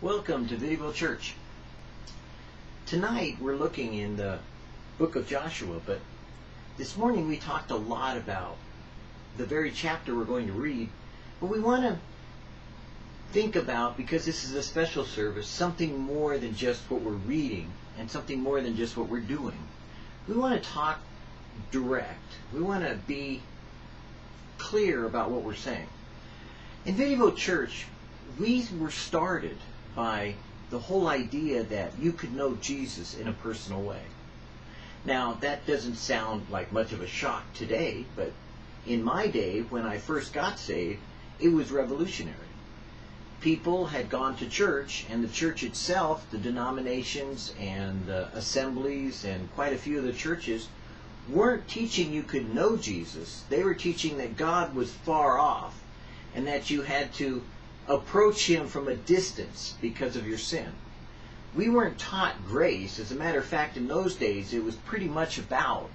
Welcome to Videoville Church. Tonight we're looking in the book of Joshua, but this morning we talked a lot about the very chapter we're going to read, but we want to think about, because this is a special service, something more than just what we're reading and something more than just what we're doing. We want to talk direct. We want to be clear about what we're saying. In Videoville Church, we were started by the whole idea that you could know Jesus in a personal way. Now, that doesn't sound like much of a shock today, but in my day, when I first got saved, it was revolutionary. People had gone to church, and the church itself, the denominations and the assemblies, and quite a few of the churches, weren't teaching you could know Jesus. They were teaching that God was far off and that you had to approach him from a distance because of your sin. We weren't taught grace. As a matter of fact, in those days, it was pretty much about,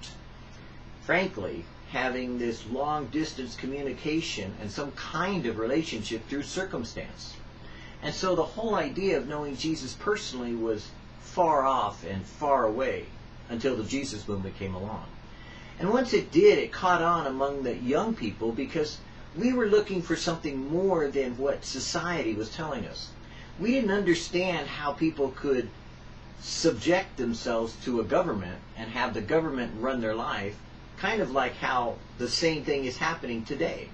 frankly, having this long distance communication and some kind of relationship through circumstance. And so the whole idea of knowing Jesus personally was far off and far away until the Jesus movement came along. And once it did, it caught on among the young people because we were looking for something more than what society was telling us. We didn't understand how people could subject themselves to a government and have the government run their life, kind of like how the same thing is happening today.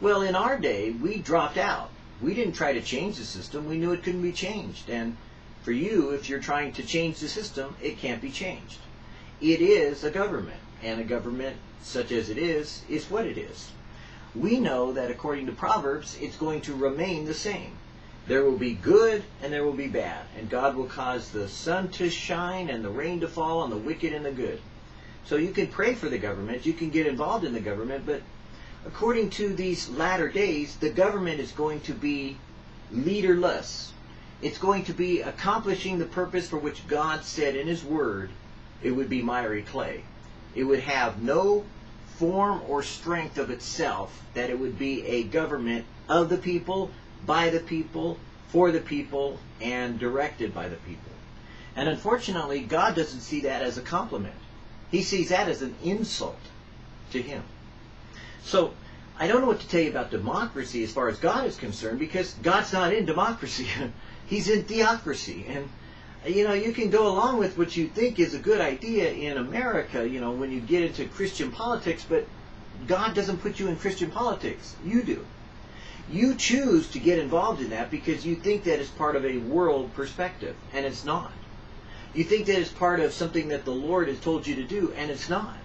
Well, in our day, we dropped out. We didn't try to change the system. We knew it couldn't be changed. And for you, if you're trying to change the system, it can't be changed. It is a government, and a government such as it is, is what it is we know that according to Proverbs, it's going to remain the same. There will be good and there will be bad, and God will cause the sun to shine and the rain to fall on the wicked and the good. So you can pray for the government, you can get involved in the government, but according to these latter days, the government is going to be leaderless. It's going to be accomplishing the purpose for which God said in His Word it would be miry clay. It would have no form or strength of itself that it would be a government of the people, by the people, for the people, and directed by the people. And unfortunately, God doesn't see that as a compliment. He sees that as an insult to him. So, I don't know what to tell you about democracy as far as God is concerned because God's not in democracy. He's in theocracy. And you know, you can go along with what you think is a good idea in America, you know, when you get into Christian politics, but God doesn't put you in Christian politics. You do. You choose to get involved in that because you think that it's part of a world perspective, and it's not. You think that it's part of something that the Lord has told you to do, and it's not.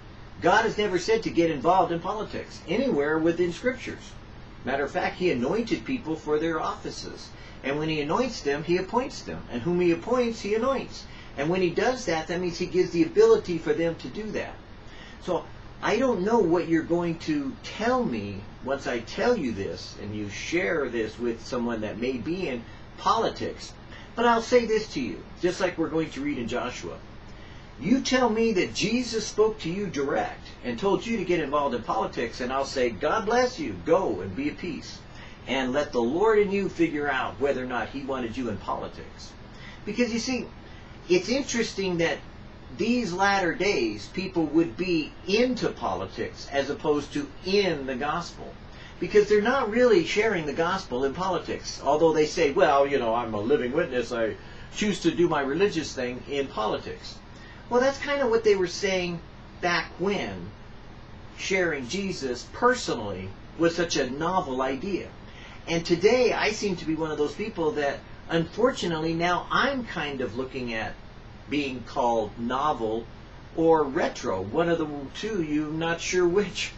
God has never said to get involved in politics anywhere within scriptures. Matter of fact, He anointed people for their offices. And when he anoints them, he appoints them. And whom he appoints, he anoints. And when he does that, that means he gives the ability for them to do that. So I don't know what you're going to tell me once I tell you this and you share this with someone that may be in politics. But I'll say this to you, just like we're going to read in Joshua. You tell me that Jesus spoke to you direct and told you to get involved in politics, and I'll say, God bless you, go and be at peace and let the Lord and you figure out whether or not he wanted you in politics. Because you see, it's interesting that these latter days people would be into politics as opposed to in the gospel. Because they're not really sharing the gospel in politics. Although they say, well, you know, I'm a living witness, I choose to do my religious thing in politics. Well, that's kind of what they were saying back when sharing Jesus personally was such a novel idea. And today I seem to be one of those people that unfortunately now I'm kind of looking at being called novel or retro. One of the two, you're not sure which.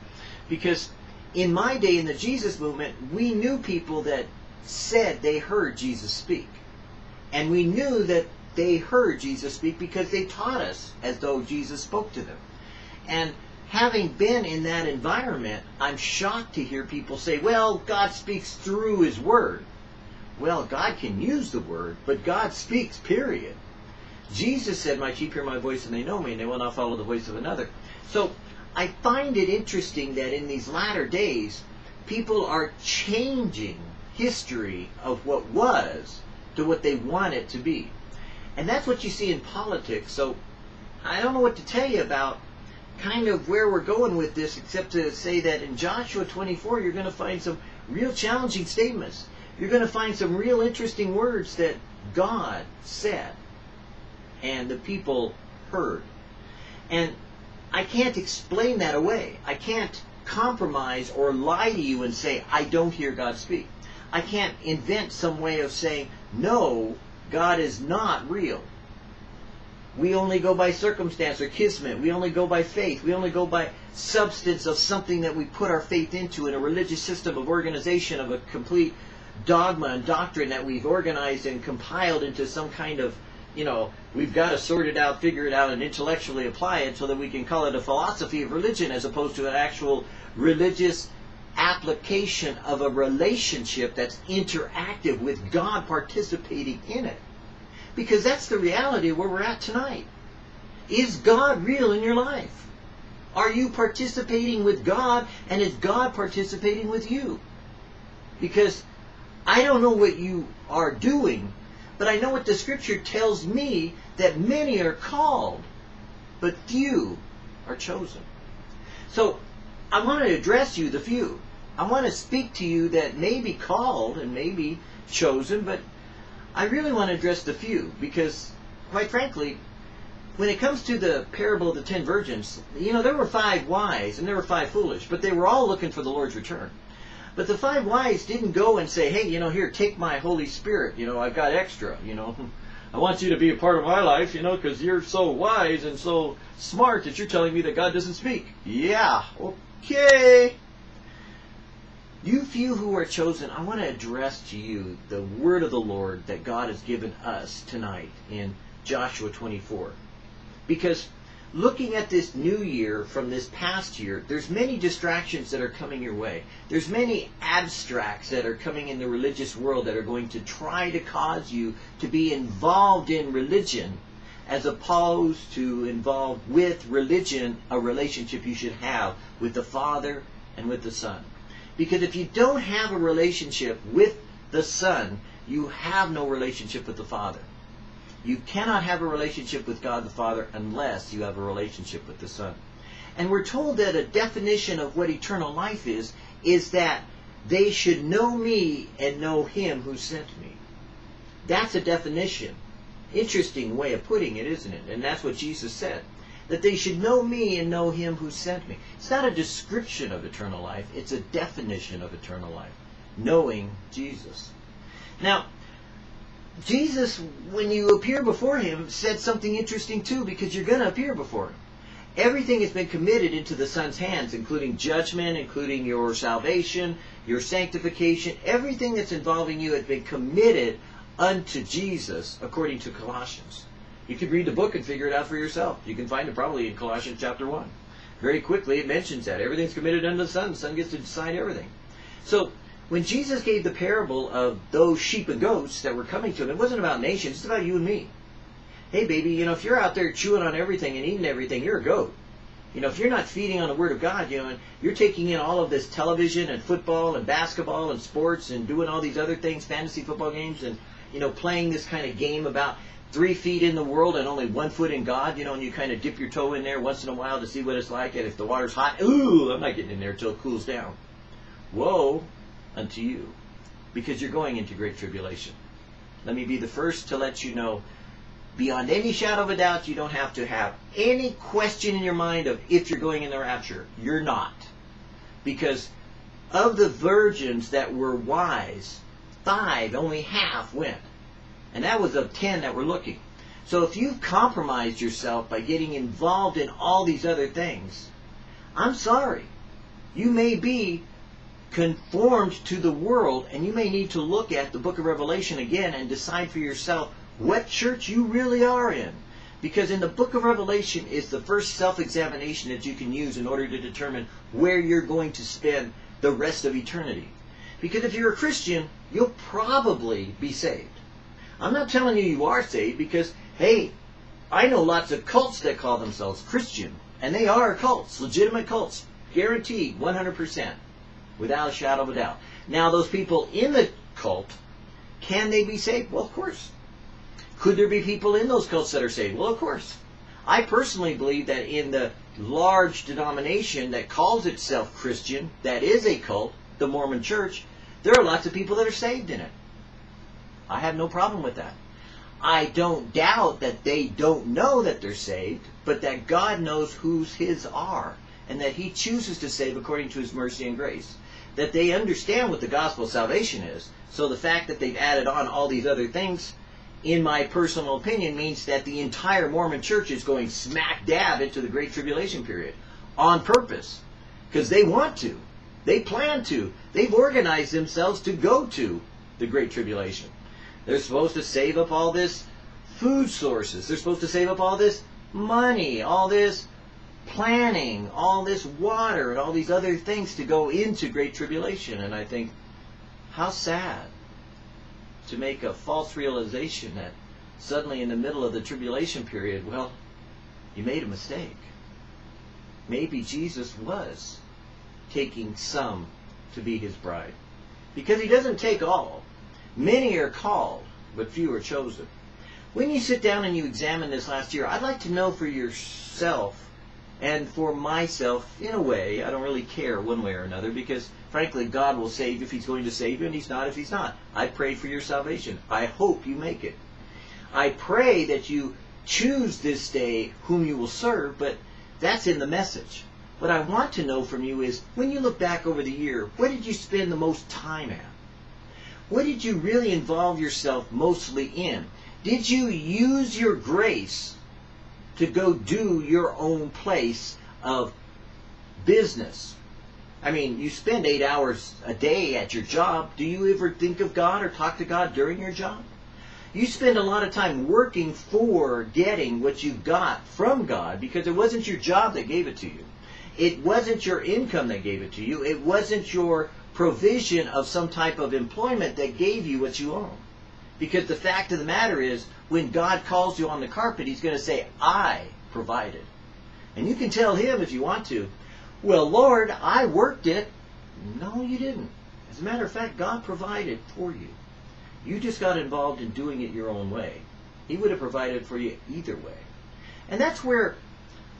Because in my day in the Jesus movement, we knew people that said they heard Jesus speak. And we knew that they heard Jesus speak because they taught us as though Jesus spoke to them. And having been in that environment, I'm shocked to hear people say, well, God speaks through His Word. Well, God can use the Word, but God speaks, period. Jesus said, My sheep hear my voice and they know me, and they will not follow the voice of another. So I find it interesting that in these latter days, people are changing history of what was to what they want it to be. And that's what you see in politics. So I don't know what to tell you about kind of where we're going with this, except to say that in Joshua 24, you're going to find some real challenging statements. You're going to find some real interesting words that God said and the people heard. And I can't explain that away. I can't compromise or lie to you and say, I don't hear God speak. I can't invent some way of saying, no, God is not real. We only go by circumstance or kismet. We only go by faith. We only go by substance of something that we put our faith into in a religious system of organization, of a complete dogma and doctrine that we've organized and compiled into some kind of, you know, we've got to sort it out, figure it out, and intellectually apply it so that we can call it a philosophy of religion as opposed to an actual religious application of a relationship that's interactive with God participating in it. Because that's the reality where we're at tonight. Is God real in your life? Are you participating with God and is God participating with you? Because I don't know what you are doing, but I know what the scripture tells me that many are called, but few are chosen. So I want to address you, the few. I want to speak to you that may be called and may be chosen, but I really want to address the few because, quite frankly, when it comes to the parable of the ten virgins, you know, there were five wise and there were five foolish, but they were all looking for the Lord's return. But the five wise didn't go and say, hey, you know, here, take my Holy Spirit. You know, I've got extra, you know. I want you to be a part of my life, you know, because you're so wise and so smart that you're telling me that God doesn't speak. Yeah, okay. You few who are chosen, I want to address to you the word of the Lord that God has given us tonight in Joshua 24. Because looking at this new year from this past year, there's many distractions that are coming your way. There's many abstracts that are coming in the religious world that are going to try to cause you to be involved in religion as opposed to involved with religion, a relationship you should have with the Father and with the Son. Because if you don't have a relationship with the Son, you have no relationship with the Father. You cannot have a relationship with God the Father unless you have a relationship with the Son. And we're told that a definition of what eternal life is, is that they should know me and know him who sent me. That's a definition. Interesting way of putting it, isn't it? And that's what Jesus said. That they should know me and know him who sent me. It's not a description of eternal life, it's a definition of eternal life. Knowing Jesus. Now, Jesus, when you appear before him, said something interesting too, because you're going to appear before him. Everything has been committed into the Son's hands, including judgment, including your salvation, your sanctification. Everything that's involving you has been committed unto Jesus, according to Colossians. You could read the book and figure it out for yourself. You can find it probably in Colossians chapter 1. Very quickly, it mentions that. Everything's committed unto the Son. The Son gets to decide everything. So, when Jesus gave the parable of those sheep and goats that were coming to him, it wasn't about nations, it's about you and me. Hey, baby, you know, if you're out there chewing on everything and eating everything, you're a goat. You know, if you're not feeding on the Word of God, you know, and you're taking in all of this television and football and basketball and sports and doing all these other things, fantasy football games, and, you know, playing this kind of game about three feet in the world and only one foot in God, you know, and you kind of dip your toe in there once in a while to see what it's like, and if the water's hot, ooh, I'm not getting in there until it cools down. Woe unto you, because you're going into great tribulation. Let me be the first to let you know, beyond any shadow of a doubt, you don't have to have any question in your mind of if you're going in the rapture. You're not. Because of the virgins that were wise, five, only half went. And that was of ten that were looking. So if you've compromised yourself by getting involved in all these other things, I'm sorry. You may be conformed to the world, and you may need to look at the book of Revelation again and decide for yourself what church you really are in. Because in the book of Revelation is the first self-examination that you can use in order to determine where you're going to spend the rest of eternity. Because if you're a Christian, you'll probably be saved. I'm not telling you you are saved because, hey, I know lots of cults that call themselves Christian, and they are cults, legitimate cults, guaranteed 100% without a shadow of a doubt. Now, those people in the cult Can they be saved? Well, of course. Could there be people in those cults that are saved? Well, of course. I personally believe that in the large denomination that calls itself Christian, that is a cult, the Mormon Church, there are lots of people that are saved in it. I have no problem with that. I don't doubt that they don't know that they're saved, but that God knows whose His are, and that He chooses to save according to His mercy and grace. That they understand what the gospel of salvation is. So the fact that they've added on all these other things, in my personal opinion, means that the entire Mormon church is going smack dab into the Great Tribulation period on purpose. Because they want to. They plan to. They've organized themselves to go to the Great Tribulation. They're supposed to save up all this food sources. They're supposed to save up all this money, all this planning, all this water, and all these other things to go into Great Tribulation. And I think, how sad to make a false realization that suddenly in the middle of the tribulation period, well, you made a mistake. Maybe Jesus was taking some to be his bride. Because he doesn't take all. Many are called, but few are chosen. When you sit down and you examine this last year, I'd like to know for yourself and for myself, in a way, I don't really care one way or another because, frankly, God will save if He's going to save you and He's not if He's not. I pray for your salvation. I hope you make it. I pray that you choose this day whom you will serve, but that's in the message. What I want to know from you is when you look back over the year, where did you spend the most time at? What did you really involve yourself mostly in? Did you use your grace to go do your own place of business? I mean, you spend eight hours a day at your job. Do you ever think of God or talk to God during your job? You spend a lot of time working for getting what you got from God because it wasn't your job that gave it to you. It wasn't your income that gave it to you. It wasn't your provision of some type of employment that gave you what you own. Because the fact of the matter is, when God calls you on the carpet, He's going to say, I provided. And you can tell Him if you want to, well, Lord, I worked it. No, you didn't. As a matter of fact, God provided for you. You just got involved in doing it your own way. He would have provided for you either way. And that's where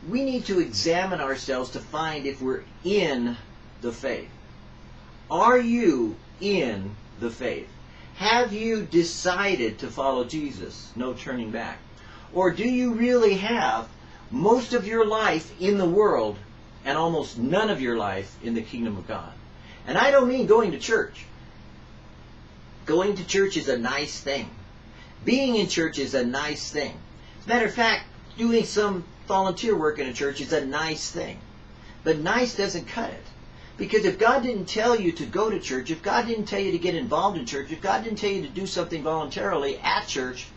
we need to examine ourselves to find if we're in the faith. Are you in the faith? Have you decided to follow Jesus? No turning back. Or do you really have most of your life in the world and almost none of your life in the kingdom of God? And I don't mean going to church. Going to church is a nice thing. Being in church is a nice thing. As a matter of fact, doing some volunteer work in a church is a nice thing. But nice doesn't cut it. Because if God didn't tell you to go to church, if God didn't tell you to get involved in church, if God didn't tell you to do something voluntarily at church,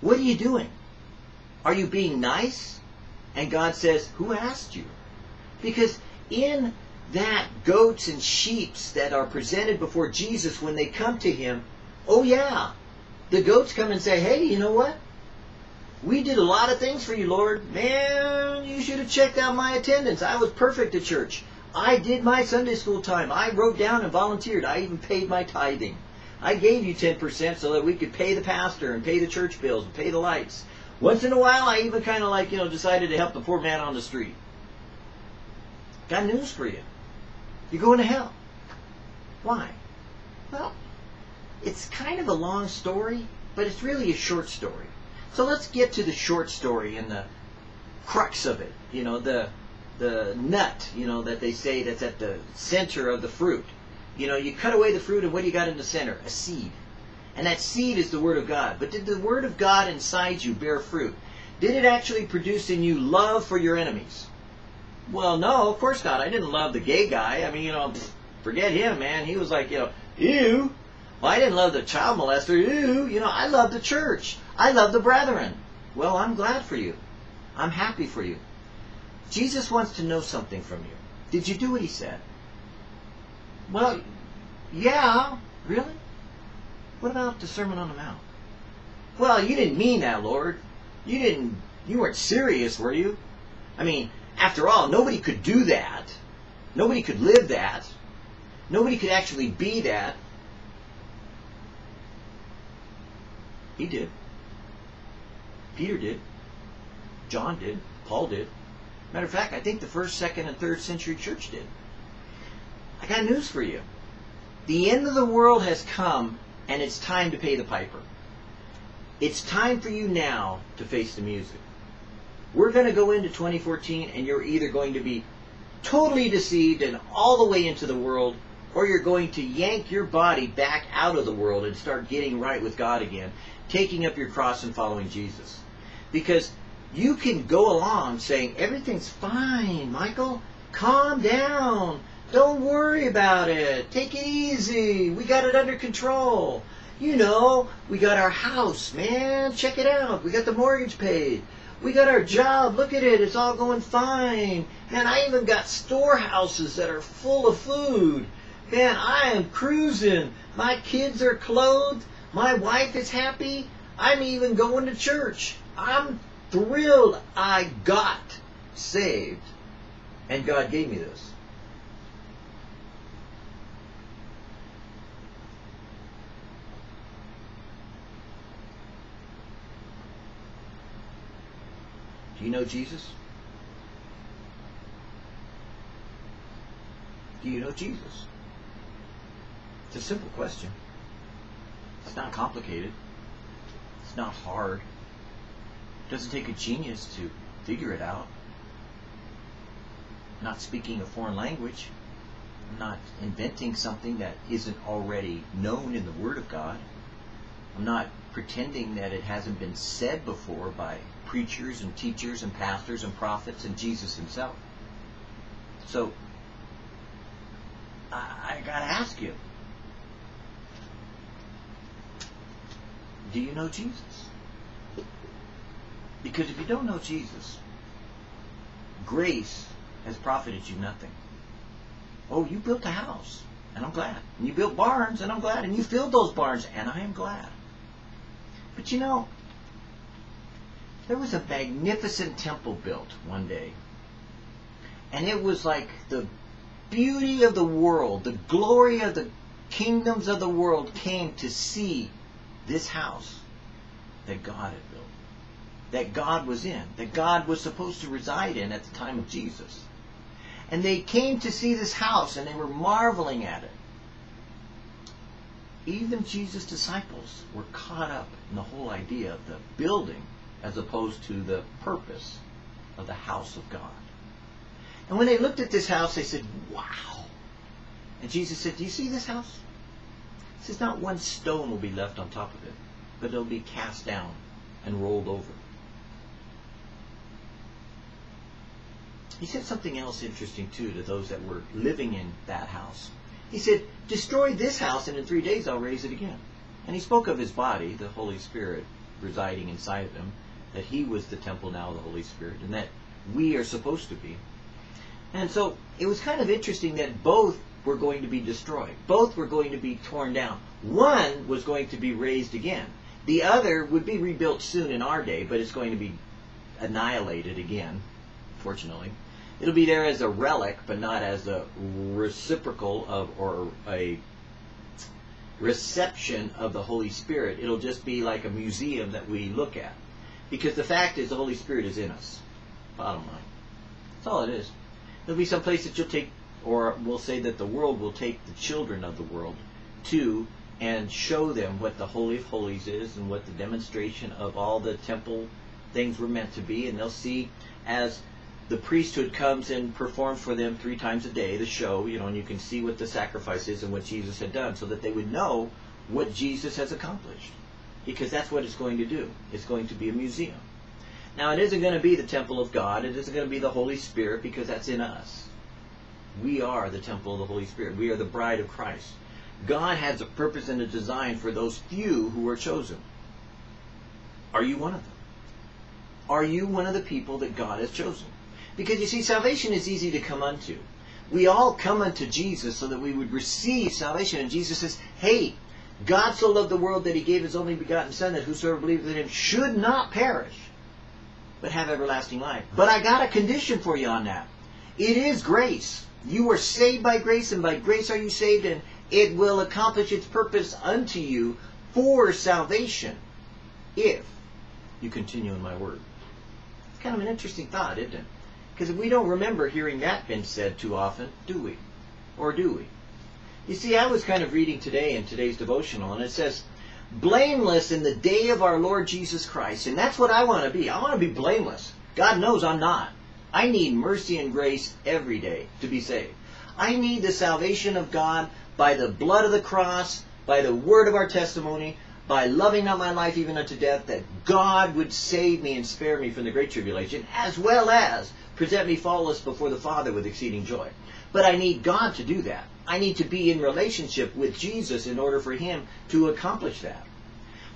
what are you doing? Are you being nice? And God says, Who asked you? Because in that goats and sheeps that are presented before Jesus when they come to him, oh yeah, the goats come and say, Hey, you know what? We did a lot of things for you, Lord. Man, you should have checked out my attendance. I was perfect at church. I did my Sunday school time. I wrote down and volunteered. I even paid my tithing. I gave you 10% so that we could pay the pastor and pay the church bills and pay the lights. Once in a while, I even kind of like, you know, decided to help the poor man on the street. Got news for you. You're going to hell. Why? Well, it's kind of a long story, but it's really a short story. So let's get to the short story and the crux of it. You know, the the nut, you know, that they say that's at the center of the fruit. You know, you cut away the fruit, and what do you got in the center? A seed. And that seed is the Word of God. But did the Word of God inside you bear fruit? Did it actually produce in you love for your enemies? Well, no, of course not. I didn't love the gay guy. I mean, you know, forget him, man. He was like, you know, ew. Well, I didn't love the child molester. Ew. You know, I love the church. I love the brethren. Well, I'm glad for you. I'm happy for you. Jesus wants to know something from you. Did you do what he said? Well, yeah. Really? What about the Sermon on the Mount? Well, you didn't mean that, Lord. You didn't. You weren't serious, were you? I mean, after all, nobody could do that. Nobody could live that. Nobody could actually be that. He did. Peter did. John did. Paul did. Matter of fact, I think the first, second, and third century church did. I got news for you. The end of the world has come, and it's time to pay the piper. It's time for you now to face the music. We're going to go into 2014, and you're either going to be totally deceived and all the way into the world, or you're going to yank your body back out of the world and start getting right with God again, taking up your cross and following Jesus. Because you can go along saying, everything's fine, Michael. Calm down. Don't worry about it. Take it easy. We got it under control. You know, we got our house, man. Check it out. We got the mortgage paid. We got our job. Look at it. It's all going fine. Man, I even got storehouses that are full of food. Man, I am cruising. My kids are clothed. My wife is happy. I'm even going to church. I'm thrilled I got saved. And God gave me this. Do you know Jesus? Do you know Jesus? It's a simple question. It's not complicated. It's not hard. Doesn't take a genius to figure it out. Not speaking a foreign language. I'm not inventing something that isn't already known in the Word of God. I'm not pretending that it hasn't been said before by preachers and teachers and pastors and prophets and Jesus himself. So, I, I gotta ask you, do you know Jesus? Because if you don't know Jesus, grace has profited you nothing. Oh, you built a house, and I'm glad. And you built barns, and I'm glad. And you filled those barns, and I am glad. But you know, there was a magnificent temple built one day. And it was like the beauty of the world, the glory of the kingdoms of the world came to see this house that God had built, that God was in, that God was supposed to reside in at the time of Jesus. And they came to see this house and they were marveling at it. Even Jesus' disciples were caught up in the whole idea of the building as opposed to the purpose of the house of God. And when they looked at this house, they said, Wow. And Jesus said, Do you see this house? He says, Not one stone will be left on top of it, but it'll be cast down and rolled over. He said something else interesting, too, to those that were living in that house. He said, Destroy this house, and in three days I'll raise it again. And he spoke of his body, the Holy Spirit residing inside of him, that he was the temple now of the Holy Spirit, and that we are supposed to be. And so it was kind of interesting that both were going to be destroyed. Both were going to be torn down. One was going to be raised again. The other would be rebuilt soon in our day, but it's going to be annihilated again, fortunately. It'll be there as a relic, but not as a reciprocal of or a reception of the Holy Spirit. It'll just be like a museum that we look at. Because the fact is, the Holy Spirit is in us. Bottom line. That's all it is. There'll be some place that you'll take, or we'll say that the world will take the children of the world to and show them what the Holy of Holies is and what the demonstration of all the temple things were meant to be. And they'll see as the priesthood comes and performs for them three times a day, the show, you know, and you can see what the sacrifice is and what Jesus had done so that they would know what Jesus has accomplished because that's what it's going to do. It's going to be a museum. Now, it isn't going to be the temple of God. It isn't going to be the Holy Spirit because that's in us. We are the temple of the Holy Spirit. We are the bride of Christ. God has a purpose and a design for those few who are chosen. Are you one of them? Are you one of the people that God has chosen? Because you see, salvation is easy to come unto. We all come unto Jesus so that we would receive salvation. And Jesus says, hey, God so loved the world that he gave his only begotten Son, that whosoever believes in him should not perish, but have everlasting life. But I got a condition for you on that. It is grace. You are saved by grace, and by grace are you saved, and it will accomplish its purpose unto you for salvation. if you continue in my word. It's kind of an interesting thought, isn't it? Because we don't remember hearing that been said too often, do we? Or do we? You see, I was kind of reading today in today's devotional, and it says, blameless in the day of our Lord Jesus Christ. And that's what I want to be. I want to be blameless. God knows I'm not. I need mercy and grace every day to be saved. I need the salvation of God by the blood of the cross, by the word of our testimony, by loving not my life even unto death, that God would save me and spare me from the great tribulation, as well as present me faultless before the Father with exceeding joy. But I need God to do that. I need to be in relationship with Jesus in order for him to accomplish that.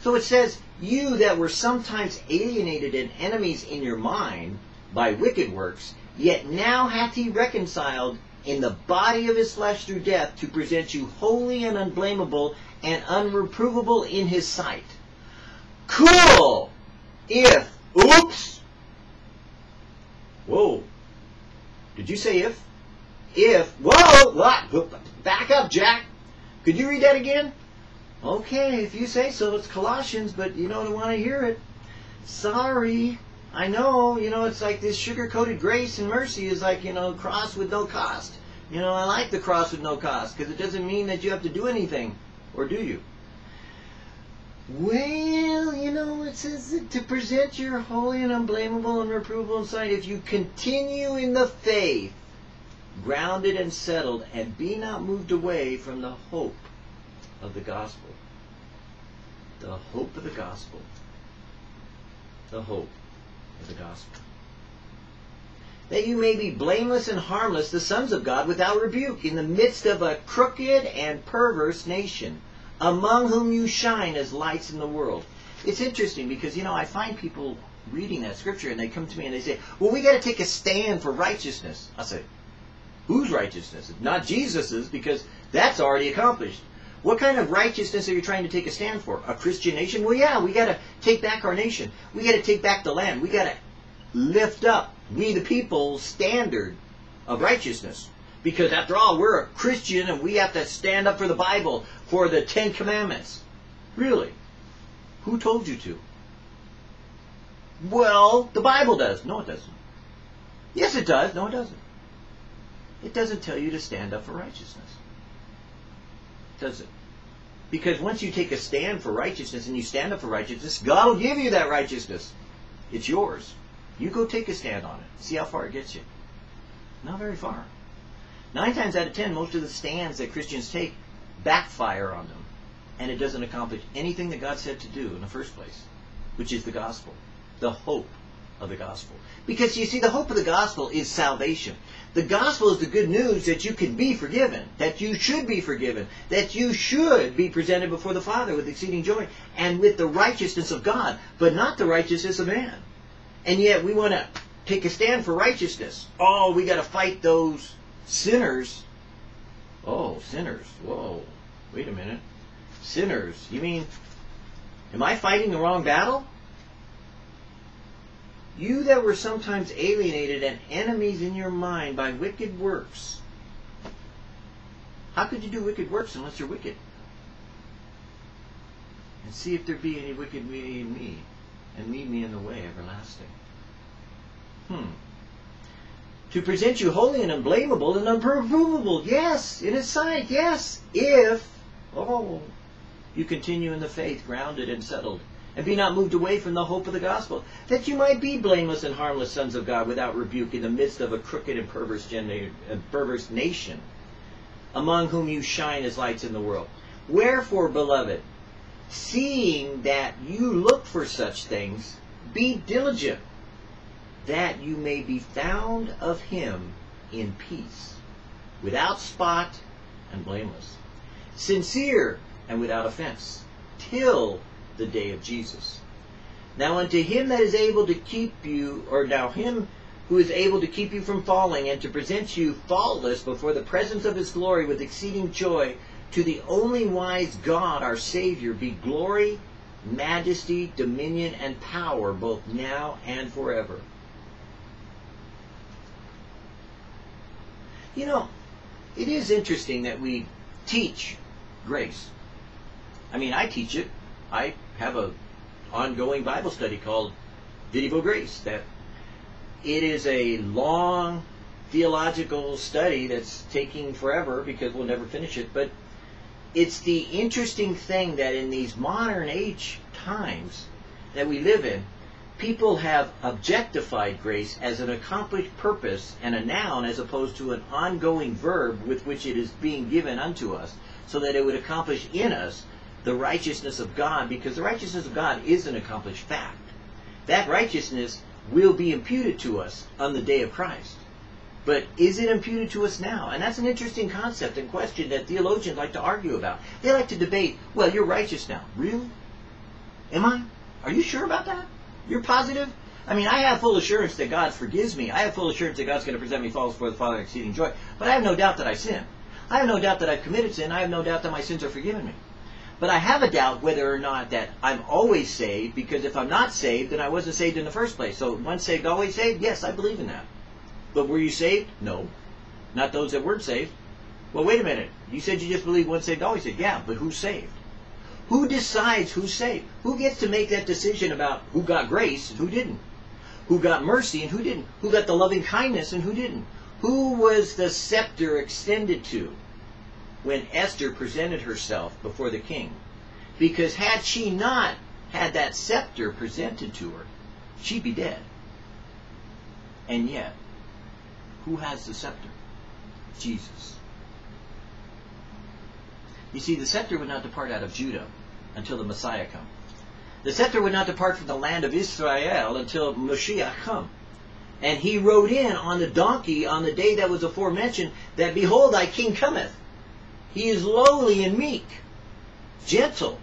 So it says, You that were sometimes alienated and enemies in your mind by wicked works, yet now hath he reconciled in the body of his flesh through death to present you holy and unblameable and unreprovable in his sight. Cool! If, oops! Whoa. Did you say if? If, whoa, what? Back up, Jack. Could you read that again? Okay, if you say so, it's Colossians, but you don't want to hear it. Sorry. I know, you know, it's like this sugar-coated grace and mercy is like, you know, cross with no cost. You know, I like the cross with no cost because it doesn't mean that you have to do anything. Or do you? Well, you know, it says to present your holy and unblameable and reprovable sight if you continue in the faith, grounded and settled, and be not moved away from the hope of the gospel. The hope of the gospel. The hope of the gospel. That you may be blameless and harmless, the sons of God, without rebuke, in the midst of a crooked and perverse nation, among whom you shine as lights in the world. It's interesting because, you know, I find people reading that scripture and they come to me and they say, well, we got to take a stand for righteousness. I say, whose righteousness? Not Jesus's, because that's already accomplished. What kind of righteousness are you trying to take a stand for? A Christian nation? Well, yeah, we got to take back our nation. We got to take back the land. We got to lift up we the people standard of righteousness. Because after all, we're a Christian and we have to stand up for the Bible, for the Ten Commandments. Really? Who told you to? Well, the Bible does. No, it doesn't. Yes, it does. No, it doesn't. It doesn't tell you to stand up for righteousness. Does it? Because once you take a stand for righteousness and you stand up for righteousness, God will give you that righteousness. It's yours. You go take a stand on it. See how far it gets you. Not very far. Nine times out of ten, most of the stands that Christians take backfire on them. And it doesn't accomplish anything that God said to do in the first place, which is the gospel, the hope of the gospel. Because you see, the hope of the gospel is salvation. The gospel is the good news that you can be forgiven, that you should be forgiven, that you should be presented before the Father with exceeding joy and with the righteousness of God, but not the righteousness of man. And yet we want to take a stand for righteousness. Oh, we got to fight those sinners. Oh, sinners. Whoa. Wait a minute. Sinners. You mean, am I fighting the wrong battle? You that were sometimes alienated and enemies in your mind by wicked works. How could you do wicked works unless you're wicked? And see if there be any wicked way in me, and lead me in the way everlasting. Hmm. To present you holy and unblameable and unprovable, yes, in his sight, yes, if, oh, you continue in the faith, grounded and settled, and be not moved away from the hope of the gospel, that you might be blameless and harmless sons of God without rebuke in the midst of a crooked and perverse, gen- perverse nation, among whom you shine as lights in the world. Wherefore, beloved, seeing that you look for such things, be diligent that you may be found of him in peace, without spot and blameless, sincere and without offense, till the day of Jesus. Now unto him that is able to keep you, or now him who is able to keep you from falling, and to present you faultless before the presence of his glory with exceeding joy, to the only wise God our Savior be glory, majesty, dominion, and power both now and forever. You know, it is interesting that we teach grace. I mean, I teach it. I have a ongoing Bible study called Vidivo Grace. That it is a long theological study that's taking forever because we'll never finish it. But it's the interesting thing that in these modern age times that we live in, people have objectified grace as an accomplished purpose and a noun as opposed to an ongoing verb with which it is being given unto us, so that it would accomplish in us the righteousness of God, because the righteousness of God is an accomplished fact. That righteousness will be imputed to us on the day of Christ. But is it imputed to us now? And that's an interesting concept and question that theologians like to argue about. They like to debate, well, you're righteous now. Really? Am I? Are you sure about that? You're positive? I mean, I have full assurance that God forgives me. I have full assurance that God's going to present me faultless before the Father exceeding joy. But I have no doubt that I sin. I have no doubt that I've committed sin. I have no doubt that my sins are forgiven me. But I have a doubt whether or not that I'm always saved, because if I'm not saved, then I wasn't saved in the first place. So once saved, always saved? Yes, I believe in that. But were you saved? No. Not those that weren't saved. Well, wait a minute. You said you just believe once saved, always saved. Yeah, but who's saved? Who decides who's saved? Who gets to make that decision about who got grace and who didn't? Who got mercy and who didn't? Who got the loving kindness and who didn't? Who was the scepter extended to? when Esther presented herself before the king. Because had she not had that scepter presented to her, she'd be dead. And yet, who has the scepter? Jesus. You see, the scepter would not depart out of Judah until the Messiah come. The scepter would not depart from the land of Israel until Moshiach come. And he rode in on the donkey on the day that was aforementioned, that behold, thy king cometh. He is lowly and meek, gentle,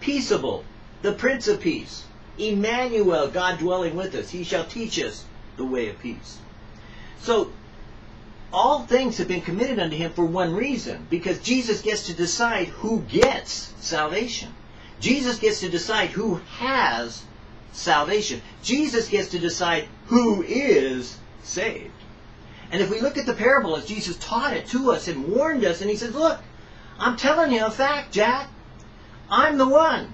peaceable, the Prince of Peace. Emmanuel, God dwelling with us. He shall teach us the way of peace. So, all things have been committed unto him for one reason, because Jesus gets to decide who gets salvation. Jesus gets to decide who has salvation. Jesus gets to decide who is saved. And if we look at the parable as Jesus taught it to us and warned us, and he says, Look, I'm telling you a fact, Jack. I'm the one.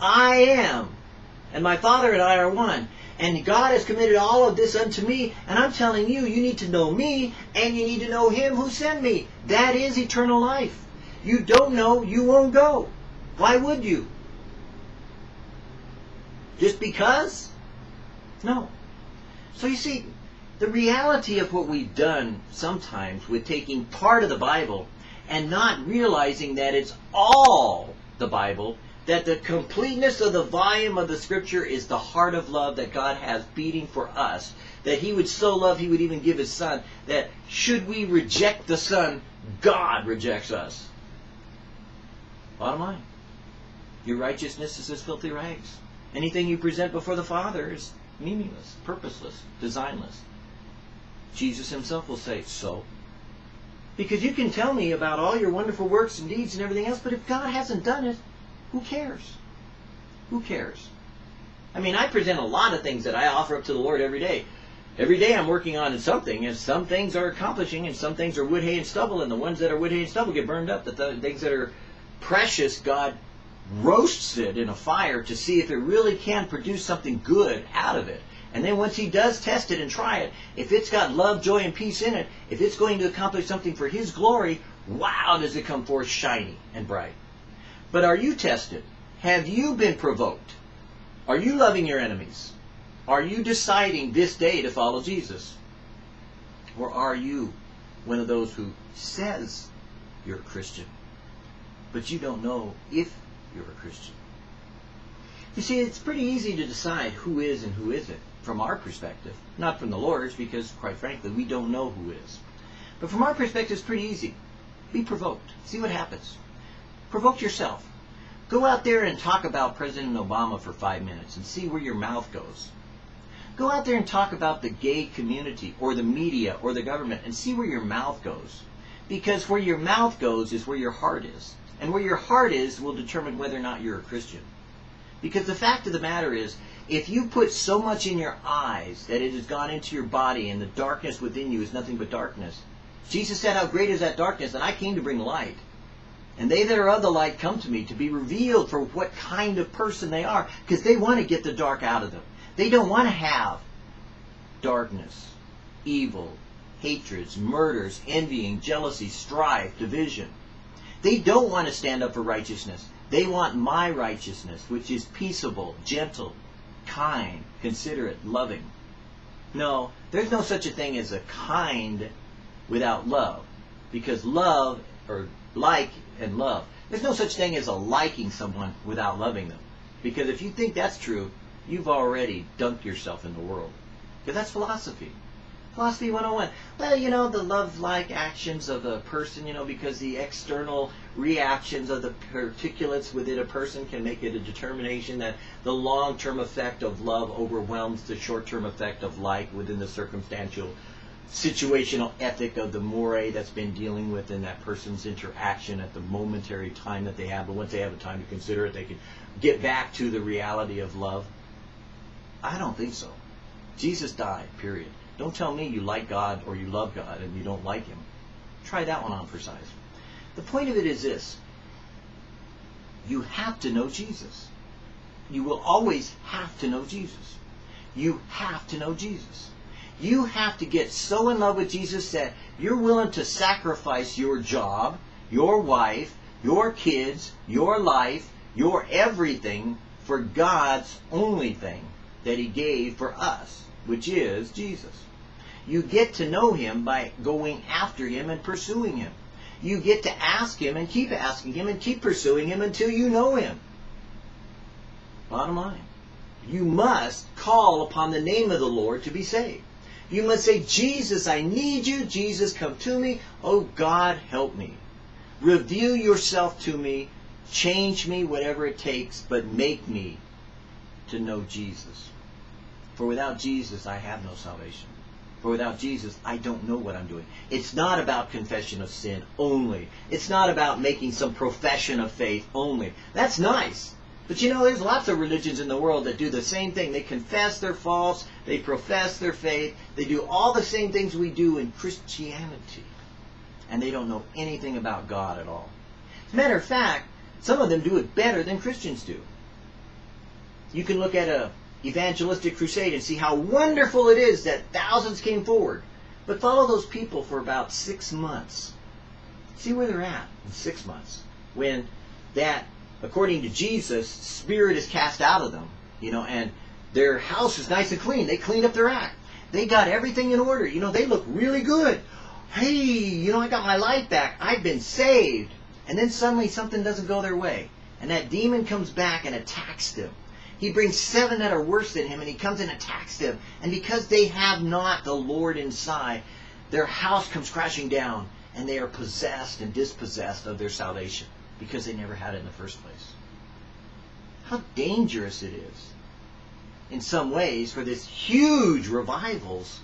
I am. And my Father and I are one. And God has committed all of this unto me. And I'm telling you, you need to know me and you need to know him who sent me. That is eternal life. You don't know, you won't go. Why would you? Just because? No. So you see, the reality of what we've done sometimes with taking part of the Bible and not realizing that it's all the Bible, that the completeness of the volume of the Scripture is the heart of love that God has beating for us, that He would so love He would even give His Son, that should we reject the Son, God rejects us. Bottom line. Your righteousness is as filthy rags. Anything you present before the Father is meaningless, purposeless, designless. Jesus himself will say, so. Because you can tell me about all your wonderful works and deeds and everything else, but if God hasn't done it, who cares? Who cares? I mean, I present a lot of things that I offer up to the Lord every day. Every day I'm working on something, and some things are accomplishing, and some things are wood, hay, and stubble, and the ones that are wood, hay, and stubble get burned up. The things that are precious, God roasts it in a fire to see if it really can produce something good out of it. And then once he does test it and try it, if it's got love, joy, and peace in it, if it's going to accomplish something for his glory, wow, does it come forth shiny and bright. But are you tested? Have you been provoked? Are you loving your enemies? Are you deciding this day to follow Jesus? Or are you one of those who says you're a Christian, but you don't know if you're a Christian? You see, it's pretty easy to decide who is and who isn't from our perspective. Not from the Lord's, because, quite frankly, we don't know who is. But from our perspective, it's pretty easy. Be provoked. See what happens. Provoke yourself. Go out there and talk about President Obama for five minutes and see where your mouth goes. Go out there and talk about the gay community or the media or the government and see where your mouth goes. Because where your mouth goes is where your heart is. And where your heart is will determine whether or not you're a Christian. Because the fact of the matter is, if you put so much in your eyes that it has gone into your body and the darkness within you is nothing but darkness, Jesus said, How great is that darkness? And I came to bring light. And they that are of the light come to me to be revealed for what kind of person they are, because they want to get the dark out of them. They don't want to have darkness, evil, hatreds, murders, envying, jealousy, strife, division. They don't want to stand up for righteousness. They want my righteousness, which is peaceable, gentle, kind, considerate, loving. No, there's no such a thing as a kind without love. Because love, or like and love, there's no such thing as a liking someone without loving them. Because if you think that's true, you've already dunked yourself in the world. Because that's philosophy. Philosophy 101. Well, you know, the love-like actions of a person, you know, because the external reactions of the particulates within a person can make it a determination that the long-term effect of love overwhelms the short-term effect of like within the circumstantial situational ethic of the moray that's been dealing with in that person's interaction at the momentary time that they have. But once they have a time to consider it, they can get back to the reality of love. I don't think so. Jesus died, period. Don't tell me you like God or you love God and you don't like Him. Try that one on for size. The point of it is this. You have to know Jesus. You will always have to know Jesus. You have to know Jesus. You have to get so in love with Jesus that you're willing to sacrifice your job, your wife, your kids, your life, your everything for God's only thing that He gave for us, which is Jesus. You get to know him by going after him and pursuing him. You get to ask him and keep asking him and keep pursuing him until you know him. Bottom line. You must call upon the name of the Lord to be saved. You must say, Jesus, I need you. Jesus, come to me. Oh, God, help me. Reveal yourself to me. Change me, whatever it takes, but make me to know Jesus. For without Jesus, I have no salvation. For without Jesus, I don't know what I'm doing. It's not about confession of sin only. It's not about making some profession of faith only. That's nice. But you know, there's lots of religions in the world that do the same thing. They confess their faults, they profess their faith, they do all the same things we do in Christianity. And they don't know anything about God at all. Matter of fact, some of them do it better than Christians do. You can look at a evangelistic crusade and see how wonderful it is that thousands came forward. But follow those people for about six months. See where they're at in six months. When that, according to Jesus, spirit is cast out of them, you know, and their house is nice and clean. They cleaned up their act. They got everything in order. You know, they look really good. Hey, you know, I got my life back. I've been saved. And then suddenly something doesn't go their way. And that demon comes back and attacks them. He brings seven that are worse than him, and he comes and attacks them. And because they have not the Lord inside, their house comes crashing down, and they are possessed and dispossessed of their salvation because they never had it in the first place. How dangerous it is, in some ways, for this huge revivals,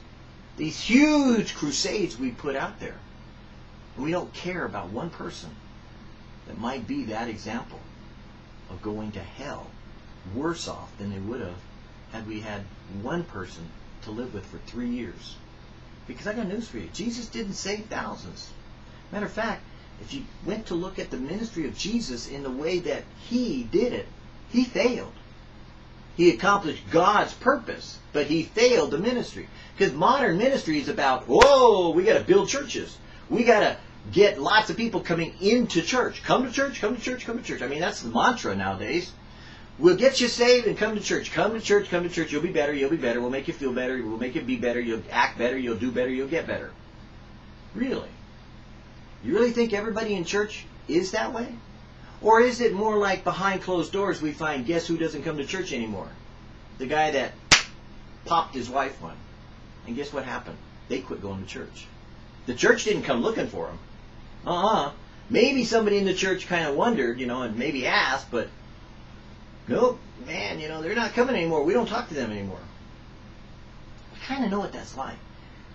these huge crusades we put out there. And we don't care about one person that might be that example of going to hell worse off than they would have had we had one person to live with for three years. Because I got news for you. Jesus didn't save thousands. Matter of fact, if you went to look at the ministry of Jesus in the way that he did it, he failed. He accomplished God's purpose, but he failed the ministry. Because modern ministry is about, whoa, we got to build churches. We got to get lots of people coming into church. Come to church, come to church, come to church. I mean, that's the mantra nowadays. We'll get you saved and come to church. Come to church, come to church. You'll be better, you'll be better. We'll make you feel better. We'll make you be better. You'll act better. You'll do better. You'll get better. Really? You really think everybody in church is that way? Or is it more like behind closed doors we find guess who doesn't come to church anymore? The guy that popped his wife one. And guess what happened? They quit going to church. The church didn't come looking for him. Uh-uh. Maybe somebody in the church kind of wondered, you know, and maybe asked, but nope, man, you know, they're not coming anymore. We don't talk to them anymore. I kind of know what that's like.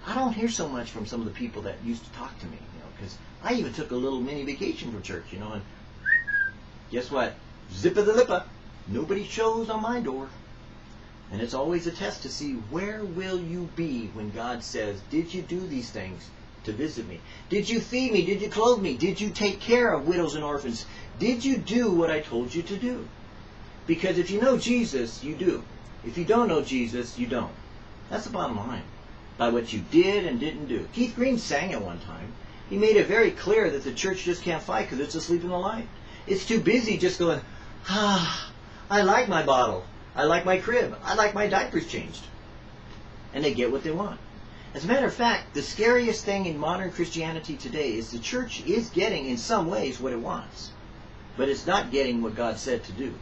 I don't hear so much from some of the people that used to talk to me, you know, because I even took a little mini vacation from church, you know, and guess what? Zip of the lippa. Nobody shows on my door. And it's always a test to see where will you be when God says, did you do these things? to visit me? Did you feed me? Did you clothe me? Did you take care of widows and orphans? Did you do what I told you to do? Because if you know Jesus, you do. If you don't know Jesus, you don't. That's the bottom line. By what you did and didn't do. Keith Green sang it one time. He made it very clear that the church just can't fight because it's asleep in the light. It's too busy just going, ah, I like my bottle. I like my crib. I like my diapers changed. And they get what they want. As a matter of fact, the scariest thing in modern Christianity today is the church is getting, in some ways, what it wants. But it's not getting what God said to do.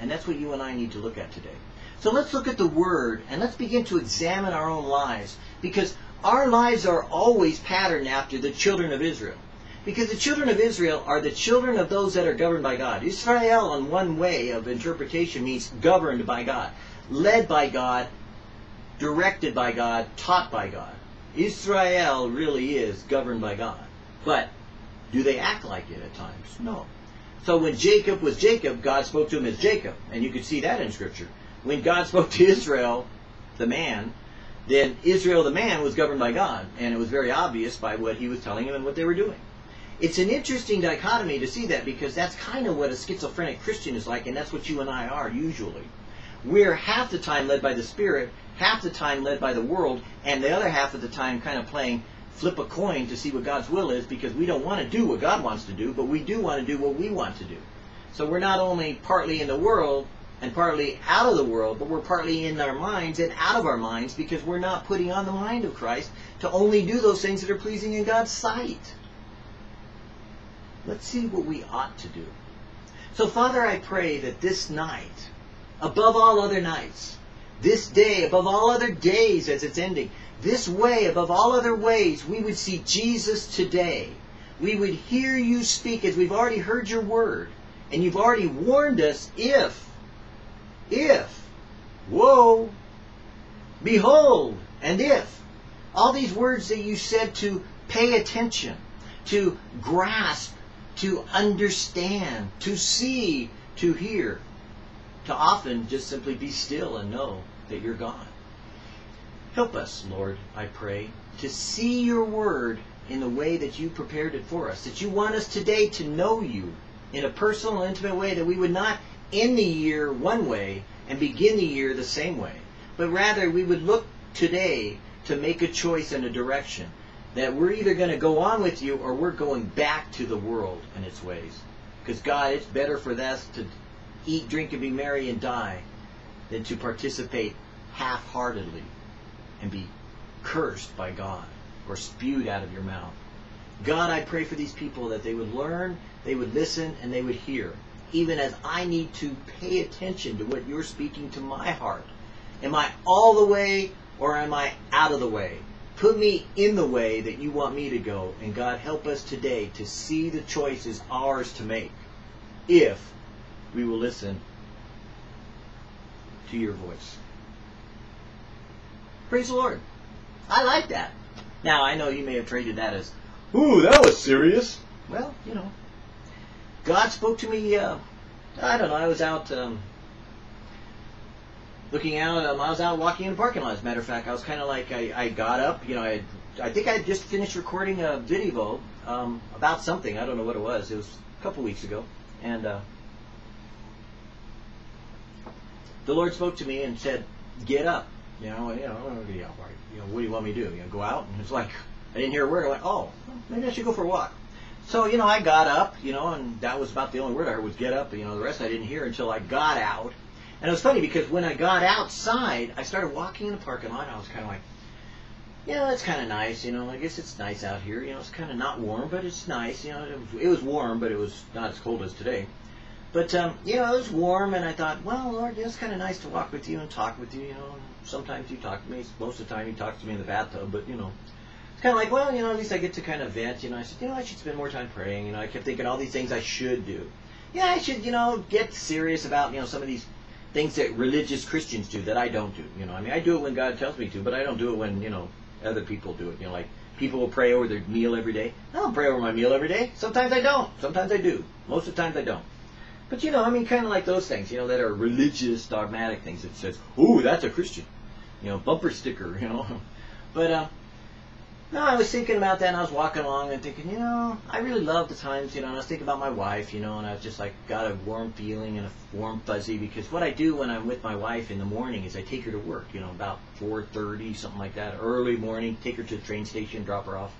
And that's what you and I need to look at today. So let's look at the Word and let's begin to examine our own lives. Because our lives are always patterned after the children of Israel. Because the children of Israel are the children of those that are governed by God. Israel, in one way of interpretation, means governed by God, led by God, directed by God, taught by God. Israel really is governed by God. But do they act like it at times? No. So when Jacob was Jacob, God spoke to him as Jacob. And you could see that in Scripture. When God spoke to Israel, the man, then Israel, the man, was governed by God. And it was very obvious by what he was telling him and what they were doing. It's an interesting dichotomy to see that because that's kind of what a schizophrenic Christian is like, and that's what you and I are usually. We're half the time led by the Spirit, half the time led by the world, and the other half of the time kind of playing flip a coin to see what God's will is because we don't want to do what God wants to do, but we do want to do what we want to do. So we're not only partly in the world and partly out of the world, but we're partly in our minds and out of our minds because we're not putting on the mind of Christ to only do those things that are pleasing in God's sight. Let's see what we ought to do. So, Father, I pray that this night, above all other nights, this day above all other days as it's ending, this way above all other ways, we would see Jesus today. We would hear you speak as we've already heard your word. And you've already warned us if, if, woe, behold, and if. All these words that you said to pay attention, to grasp, to understand, to see, to hear, to often just simply be still and know that you're God. Help us, Lord, I pray, to see your word in the way that you prepared it for us. That you want us today to know you in a personal, intimate way, that we would not end the year one way and begin the year the same way, but rather we would look today to make a choice and a direction. That we're either going to go on with you or we're going back to the world and its ways. Because, God, it's better for us to eat, drink, and be merry and die than to participate half heartedly and be cursed by God or spewed out of your mouth. God, I pray for these people that they would learn, they would listen, and they would hear, even as I need to pay attention to what you're speaking to my heart. Am I all the way or am I out of the way? Put me in the way that you want me to go. And God, help us today to see the choices ours to make if we will listen to your voice. Praise the Lord. I like that. Now, I know you may have traded that as, ooh, that was serious. Well, you know, God spoke to me, uh, I don't know, I was out um, looking out, um, I was out walking in the parking lot, as a matter of fact. I was kind of like, I, I got up, you know, I, I think I just finished recording a video um, about something. I don't know what it was. It was a couple weeks ago. And uh, the Lord spoke to me and said, get up. You know, you know, you know, you know, what do you want me to do? You know, go out? And it's like, I didn't hear a word. I went, oh, maybe I should go for a walk. So, you know, I got up, you know, and that was about the only word I heard was get up. You know, the rest I didn't hear until I got out. And it was funny because when I got outside, I started walking in the parking lot. And I was kind of like, yeah, it's kind of nice. You know, I guess it's nice out here. You know, it's kind of not warm, but it's nice. You know, it was, warm, but it was not as cold as today. But um, you know, it was warm, and I thought, well, Lord, it's kind of nice to walk with you and talk with you. You know, sometimes you talk to me. Most of the time, you talk to me in the bathtub. But you know, it's kind of like, well, you know, at least I get to kind of vent. You know, I said, you know, I should spend more time praying. You know, I kept thinking all these things I should do. Yeah, I should, you know, get serious about you know some of these things that religious Christians do that I don't do. You know, I mean, I do it when God tells me to, but I don't do it when you know other people do it. You know, like people will pray over their meal every day. I don't pray over my meal every day. Sometimes I don't. Sometimes I do. Most of the times I don't. But you know, I mean, kind of like those things, you know, that are religious, dogmatic things that says, "Ooh, that's a Christian," you know, bumper sticker, you know. But uh, No, I was thinking about that, and I was walking along and thinking, you know, I really love the times, you know, and I was thinking about my wife, you know, and I was just like got a warm feeling and a warm fuzzy because what I do when I'm with my wife in the morning is I take her to work, you know, about 4:30, something like that, early morning, take her to the train station, drop her off,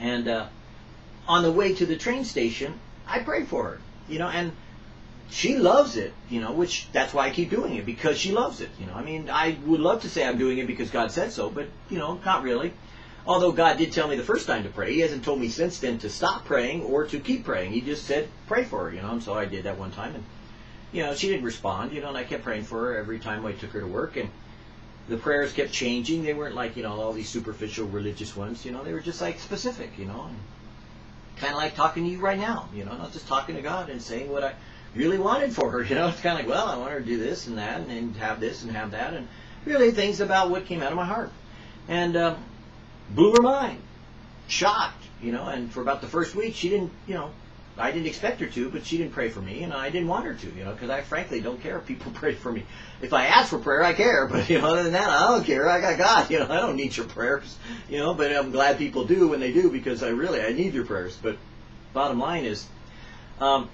and uh, on the way to the train station, I pray for her, you know, and she loves it, you know, which that's why I keep doing it because she loves it, you know. I mean, I would love to say I'm doing it because God said so, but you know, not really. Although God did tell me the first time to pray, He hasn't told me since then to stop praying or to keep praying. He just said, pray for her, you know, and so I did that one time. And, you know, she didn't respond, you know, and I kept praying for her every time I took her to work. And the prayers kept changing. They weren't like, you know, all these superficial religious ones, you know, they were just like specific, you know, kind of like talking to you right now, you know, not just talking to God and saying what I really wanted for her, you know. It's kind of like, well, I want her to do this and that and, and have this and have that. And really things about what came out of my heart. And, um, blew her mind. Shocked, you know, and for about the first week, she didn't, you know, I didn't expect her to, but she didn't pray for me, and I didn't want her to, you know, because I frankly don't care if people pray for me. If I ask for prayer, I care, but you know, other than that, I don't care. I got God, you know, I don't need your prayers, you know. But I'm glad people do when they do because I really I need your prayers. But bottom line is, um,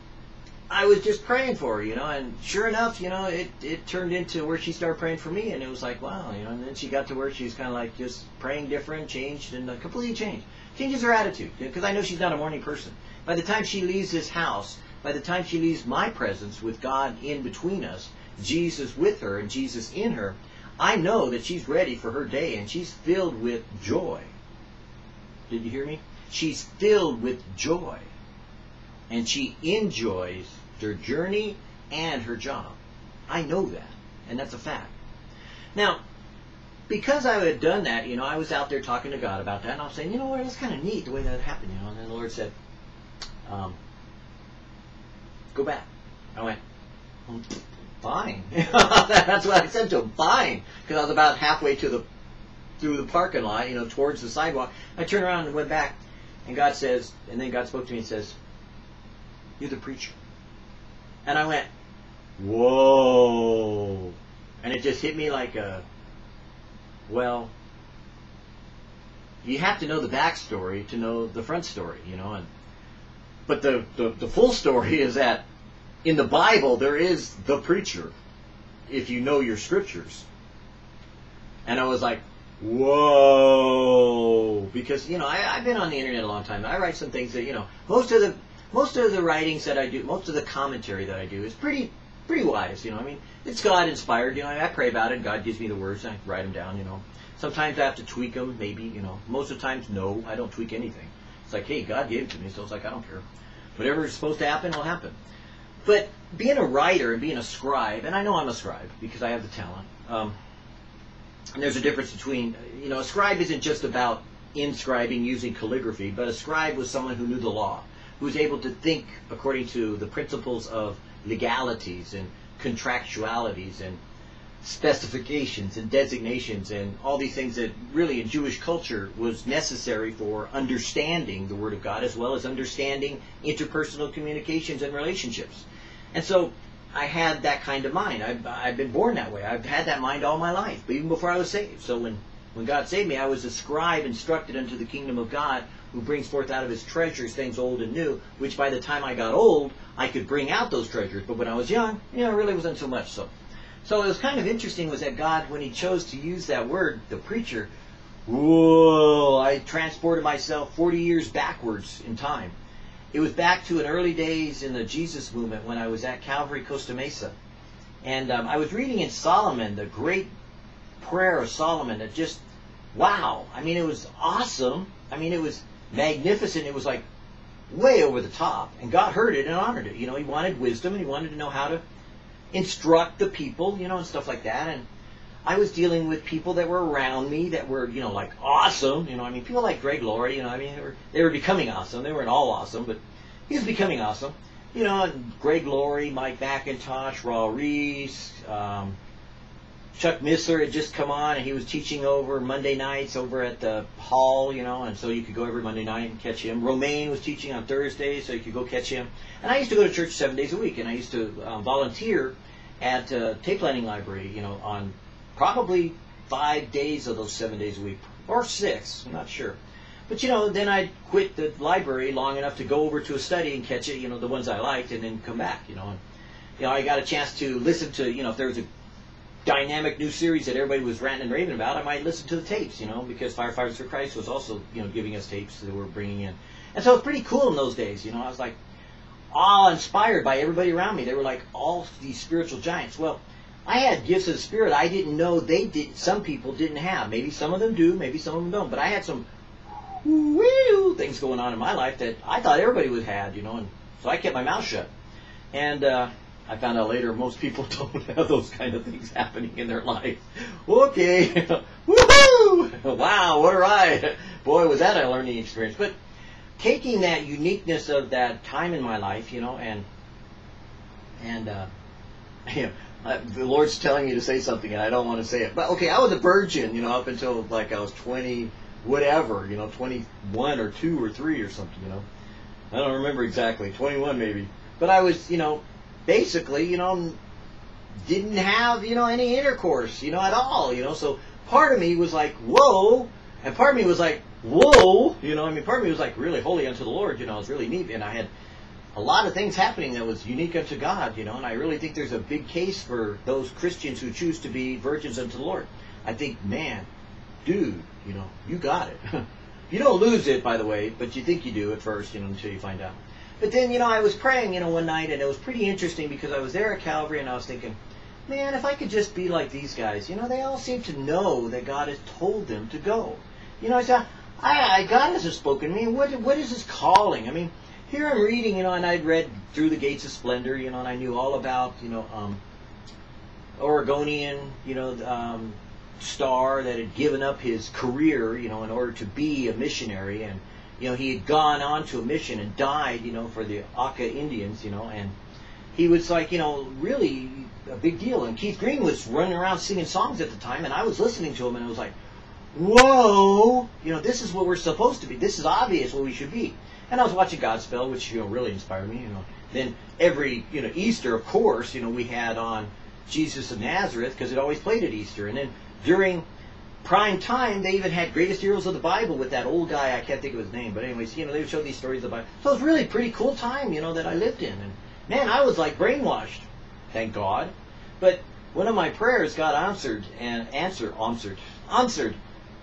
I was just praying for her, you know, and sure enough, you know, it, it turned into where she started praying for me, and it was like, wow, you know, and then she got to where she's kind of like just praying different, changed, and uh, completely changed. Changes her attitude, because I know she's not a morning person. By the time she leaves this house, by the time she leaves my presence with God in between us, Jesus with her and Jesus in her, I know that she's ready for her day, and she's filled with joy. Did you hear me? She's filled with joy and she enjoys her journey and her job. I know that, and that's a fact. Now, because I had done that, you know, I was out there talking to God about that, and I was saying, you know what, it's kind of neat the way that happened, you know. And then the Lord said, um, "Go back." I went, "Fine." that's what I said to him. Fine, because I was about halfway to the through the parking lot, you know, towards the sidewalk. I turned around and went back, and God says, and then God spoke to me and says, "You're the preacher." And I went, whoa. And it just hit me like a, well, you have to know the backstory to know the front story, you know. And but the, the, the full story is that in the Bible there is the preacher, if you know your scriptures. And I was like, whoa, because you know I, I've been on the internet a long time. I write some things that you know most of the most of the writings that I do, most of the commentary that I do is pretty pretty wise. You know, I mean, it's God inspired. You know, I pray about it. God gives me the words. And I write them down. You know, sometimes I have to tweak them. Maybe you know, most of the times, no, I don't tweak anything. It's like, hey, God gave it to me, so it's like I don't care. Whatever is supposed to happen will happen. But being a writer and being a scribe, and I know I'm a scribe because I have the talent. Um, and there's a difference between, you know, a scribe isn't just about inscribing using calligraphy, but a scribe was someone who knew the law who's able to think according to the principles of legalities and contractualities and specifications and designations and all these things that really in Jewish culture was necessary for understanding the Word of God as well as understanding interpersonal communications and relationships. And so I had that kind of mind. I've, I've been born that way. I've had that mind all my life, but even before I was saved. So when, when God saved me, I was a scribe instructed unto the kingdom of God who brings forth out of his treasures things old and new, which by the time I got old, I could bring out those treasures. But when I was young, you know, it really wasn't so much so. So it was kind of interesting was that God, when he chose to use that word, the preacher, whoa, I transported myself 40 years backwards in time. It was back to an early days in the Jesus movement when I was at Calvary Costa Mesa. And um, I was reading in Solomon, the great prayer of Solomon that just, wow. I mean, it was awesome. I mean, it was magnificent. It was like way over the top. And God heard it and honored it. You know, he wanted wisdom and he wanted to know how to instruct the people, you know, and stuff like that. And I was dealing with people that were around me that were, you know, like awesome. You know, I mean, people like Greg Laurie, you know, I mean, they were, they were becoming awesome. They weren't all awesome, but he was becoming awesome. You know, Greg Laurie, Mike MacIntosh, Raul Ries, um, Chuck Missler had just come on and he was teaching over Monday nights over at the hall, you know, and so you could go every Monday night and catch him. Romaine was teaching on Thursdays, so you could go catch him. And I used to go to church seven days a week, and I used to um, volunteer at uh, tape planning library, you know, on probably five days of those seven days a week, or six, I'm not sure. But you know, then I'd quit the library long enough to go over to a study and catch it, you know, the ones I liked, and then come back, you know. And, you know, I got a chance to listen to, you know, if there was a dynamic new series that everybody was ranting and raving about, I might listen to the tapes, you know, because Firefighters for Christ was also, you know, giving us tapes that we're bringing in. And so it was pretty cool in those days, you know. I was like all inspired by everybody around me. They were like all these spiritual giants. Well, I had gifts of the Spirit I didn't know they did. Some people didn't have. Maybe some of them do. Maybe some of them don't. But I had some things going on in my life that I thought everybody would have, you know. And so I kept my mouth shut. And uh, I found out later most people don't have those kind of things happening in their life. Okay, woohoo! Wow, what a ride! Boy, was that a learning experience. But taking that uniqueness of that time in my life, you know, and and uh, you know, uh, the Lord's telling me to say something, and I don't want to say it. But okay, I was a virgin, you know, up until like I was twenty, whatever, you know, twenty-one or two or three or something, you know. I don't remember exactly, twenty-one maybe. But I was, you know, basically, you know, didn't have, you know, any intercourse, you know, at all, you know. So part of me was like, whoa, and part of me was like, whoa, you know. I mean, part of me was like really holy unto the Lord, you know. It was really neat, and I had a lot of things happening that was unique unto God, you know, and I really think there's a big case for those Christians who choose to be virgins unto the Lord. I think, man, dude, you know, you got it. you don't lose it, by the way, but you think you do at first, you know, until you find out. But then, you know, I was praying, you know, one night, and it was pretty interesting because I was there at Calvary, and I was thinking, man, if I could just be like these guys, you know, they all seem to know that God has told them to go. You know, I said, I, I God hasn't spoken to me. What, what is His calling? I mean, here I'm reading, you know, and I'd read Through the Gates of Splendor, you know, and I knew all about, you know, um, Oregonian, you know, um, star that had given up his career, you know, in order to be a missionary, and you know, he had gone on to a mission and died, you know, for the Auca Indians, you know, and he was like, you know, really a big deal. And Keith Green was running around singing songs at the time, and I was listening to him, and it was like, whoa, you know, this is what we're supposed to be. This is obvious what we should be. And I was watching Godspell, which you know really inspired me. You know, then every you know Easter, of course, you know we had on Jesus of Nazareth because it always played at Easter, and then during prime time, they even had Greatest Heroes of the Bible with that old guy. I can't think of his name, but anyways, you know, they would show these stories of the Bible. So it was really pretty cool time, you know, that I lived in. And man, I was like brainwashed. Thank God. But one of my prayers got answered and answered, answered, answered,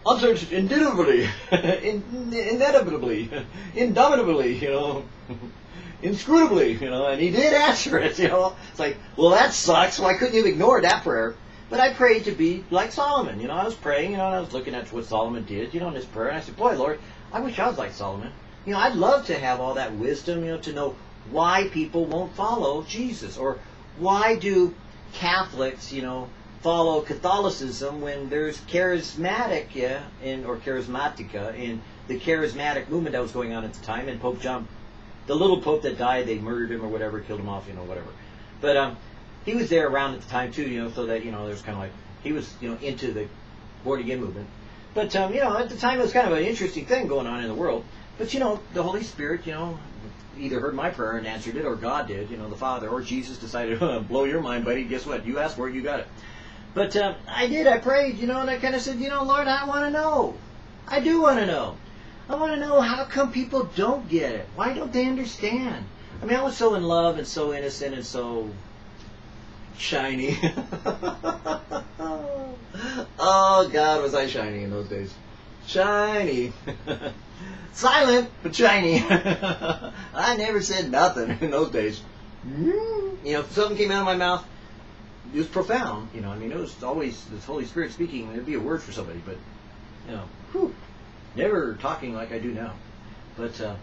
answered indubitably, in, inevitably, indomitably, you know, inscrutably, you know, and he did answer it, you know. It's like, well, that sucks. Why couldn't you ignore that prayer? But I prayed to be like Solomon. You know, I was praying, you know, and I was looking at what Solomon did, you know, in his prayer. And I said, boy, Lord, I wish I was like Solomon. You know, I'd love to have all that wisdom, you know, to know why people won't follow Jesus. Or why do Catholics, you know, follow Catholicism when there's charismatic, yeah, in, or charismatica in the charismatic movement that was going on at the time. And Pope John, the little Pope that died, they murdered him or whatever, killed him off, you know, whatever. But, um, he was there around at the time too, you know, so that you know there's kind of like he was you know into the born again movement. But um, you know, at the time it was kind of an interesting thing going on in the world. But you know, the Holy Spirit, you know, either heard my prayer and answered it, or God did, you know, the Father, or Jesus decided, blow your mind, buddy. Guess what? You asked for it, you got it. But um, I did. I prayed, you know, and I kind of said, you know, Lord, I want to know. I do want to know. I want to know how come people don't get it. Why don't they understand? I mean, I was so in love and so innocent and so shiny. oh God, was I shiny in those days? Shiny. Silent, but shiny. I never said nothing in those days. You know, if something came out of my mouth, it was profound. You know, I mean, it was always the Holy Spirit speaking. It'd be a word for somebody, but you know, whew, never talking like I do now. But uh,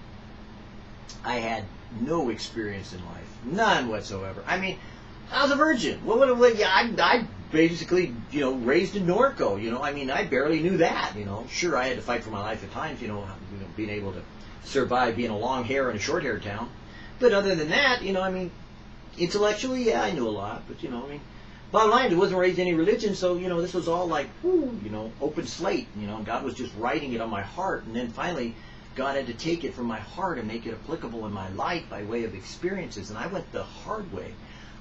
I had no experience in life, none whatsoever. I mean, I was a virgin. What would have, yeah, I, I basically, you know, raised in Norco. You know, I mean, I barely knew that. You know, sure, I had to fight for my life at times. You know, you know being able to survive being a long hair in a short hair town. But other than that, you know, I mean, intellectually, yeah, I knew a lot. But you know, I mean, bottom line, I wasn't raised in any religion, so you know, this was all like, whoo, you know, open slate. You know, God was just writing it on my heart, and then finally. God had to take it from my heart and make it applicable in my life by way of experiences, and I went the hard way.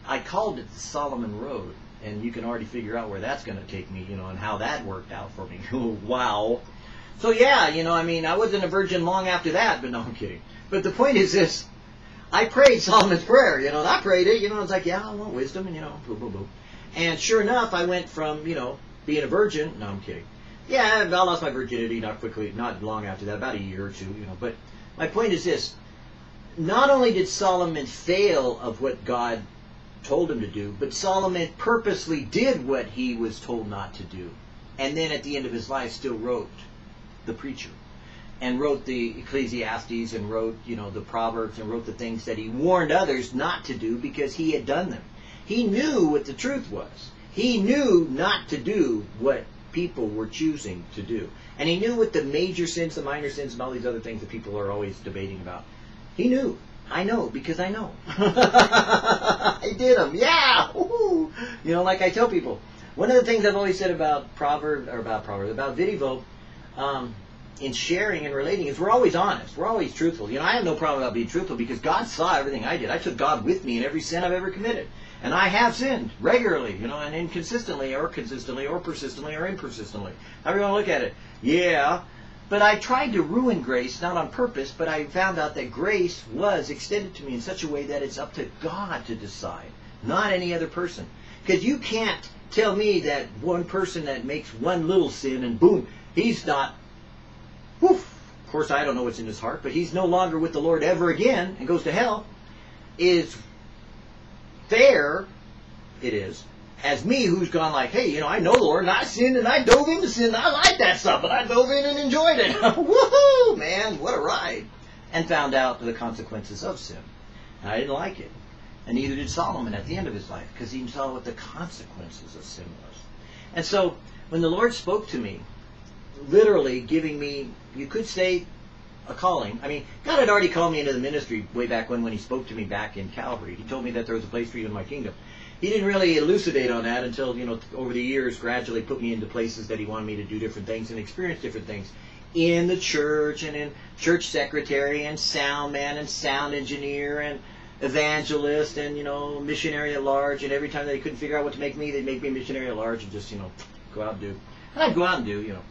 I called it Solomon Road, and you can already figure out where that's going to take me, you know, and how that worked out for me. wow. So yeah, you know, I mean, I wasn't a virgin long after that, but no, I'm kidding. But the point is this. I prayed Solomon's prayer, you know, and I prayed it, you know, I was like, yeah, I want wisdom, and you know, boom, boom, boom. And sure enough, I went from, you know, being a virgin, no, I'm kidding. Yeah, I lost my virginity not quickly, not long after that, about a year or two, you know. But my point is this. Not only did Solomon fail of what God told him to do, but Solomon purposely did what he was told not to do. And then at the end of his life still wrote the preacher and wrote the Ecclesiastes and wrote, you know, the Proverbs and wrote the things that he warned others not to do because he had done them. He knew what the truth was. He knew not to do what people were choosing to do. And he knew what the major sins, the minor sins, and all these other things that people are always debating about. He knew. I know because I know. I did them. Yeah. Woo-hoo. You know, like I tell people, one of the things I've always said about Proverb or about Proverb about Videvo, um, in sharing and relating is we're always honest. We're always truthful. You know, I have no problem about being truthful because God saw everything I did. I took God with me in every sin I've ever committed. And I have sinned regularly, you know, and inconsistently or consistently or persistently or impersistently. However you want to look at it. Yeah. But I tried to ruin grace, not on purpose, but I found out that grace was extended to me in such a way that it's up to God to decide, not any other person. Because you can't tell me that one person that makes one little sin and boom, he's not Woof. Of course, I don't know what's in his heart, but he's no longer with the Lord ever again and goes to hell. Is fair, it is, as me who's gone like, hey, you know, I know the Lord and I sinned and I dove into sin. I like that stuff, but I dove in and enjoyed it. Woohoo, man, what a ride. And found out the consequences of sin. And I didn't like it. And neither did Solomon at the end of his life, because he saw what the consequences of sin was. And so, when the Lord spoke to me, literally giving me, you could say, a calling. I mean, God had already called me into the ministry way back when, when He spoke to me back in Calvary. He told me that there was a place for you in my kingdom. He didn't really elucidate on that until, you know, over the years, gradually put me into places that He wanted me to do different things and experience different things in the church and in church secretary and sound man and sound engineer and evangelist and, you know, missionary at large. And every time they couldn't figure out what to make me, they'd make me missionary at large and just, you know, go out and do. And I'd go out and do, you know.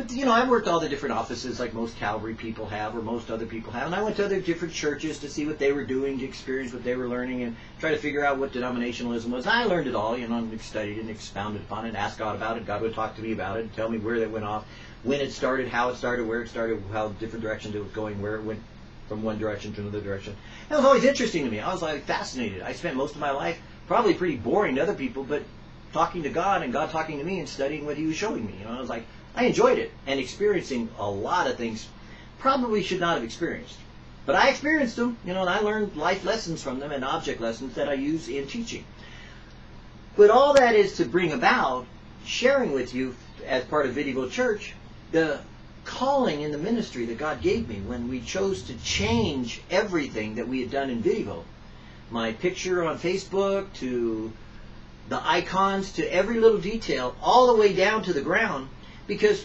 But you know, I worked all the different offices like most Calvary people have, or most other people have, and I went to other different churches to see what they were doing, to experience what they were learning, and try to figure out what denominationalism was. I learned it all, you know, and studied and expounded upon it, asked God about it. God would talk to me about it, and tell me where it went off, when it started, how it started, where it started, how different directions it was going, where it went from one direction to another direction. It was always interesting to me. I was like fascinated. I spent most of my life probably pretty boring to other people, but talking to God and God talking to me and studying what He was showing me. You know, I was like, I enjoyed it and experiencing a lot of things probably should not have experienced. But I experienced them, you know, and I learned life lessons from them and object lessons that I use in teaching. But all that is to bring about sharing with you as part of Videvo Church the calling in the ministry that God gave me when we chose to change everything that we had done in Videvo. My picture on Facebook to the icons to every little detail, all the way down to the ground because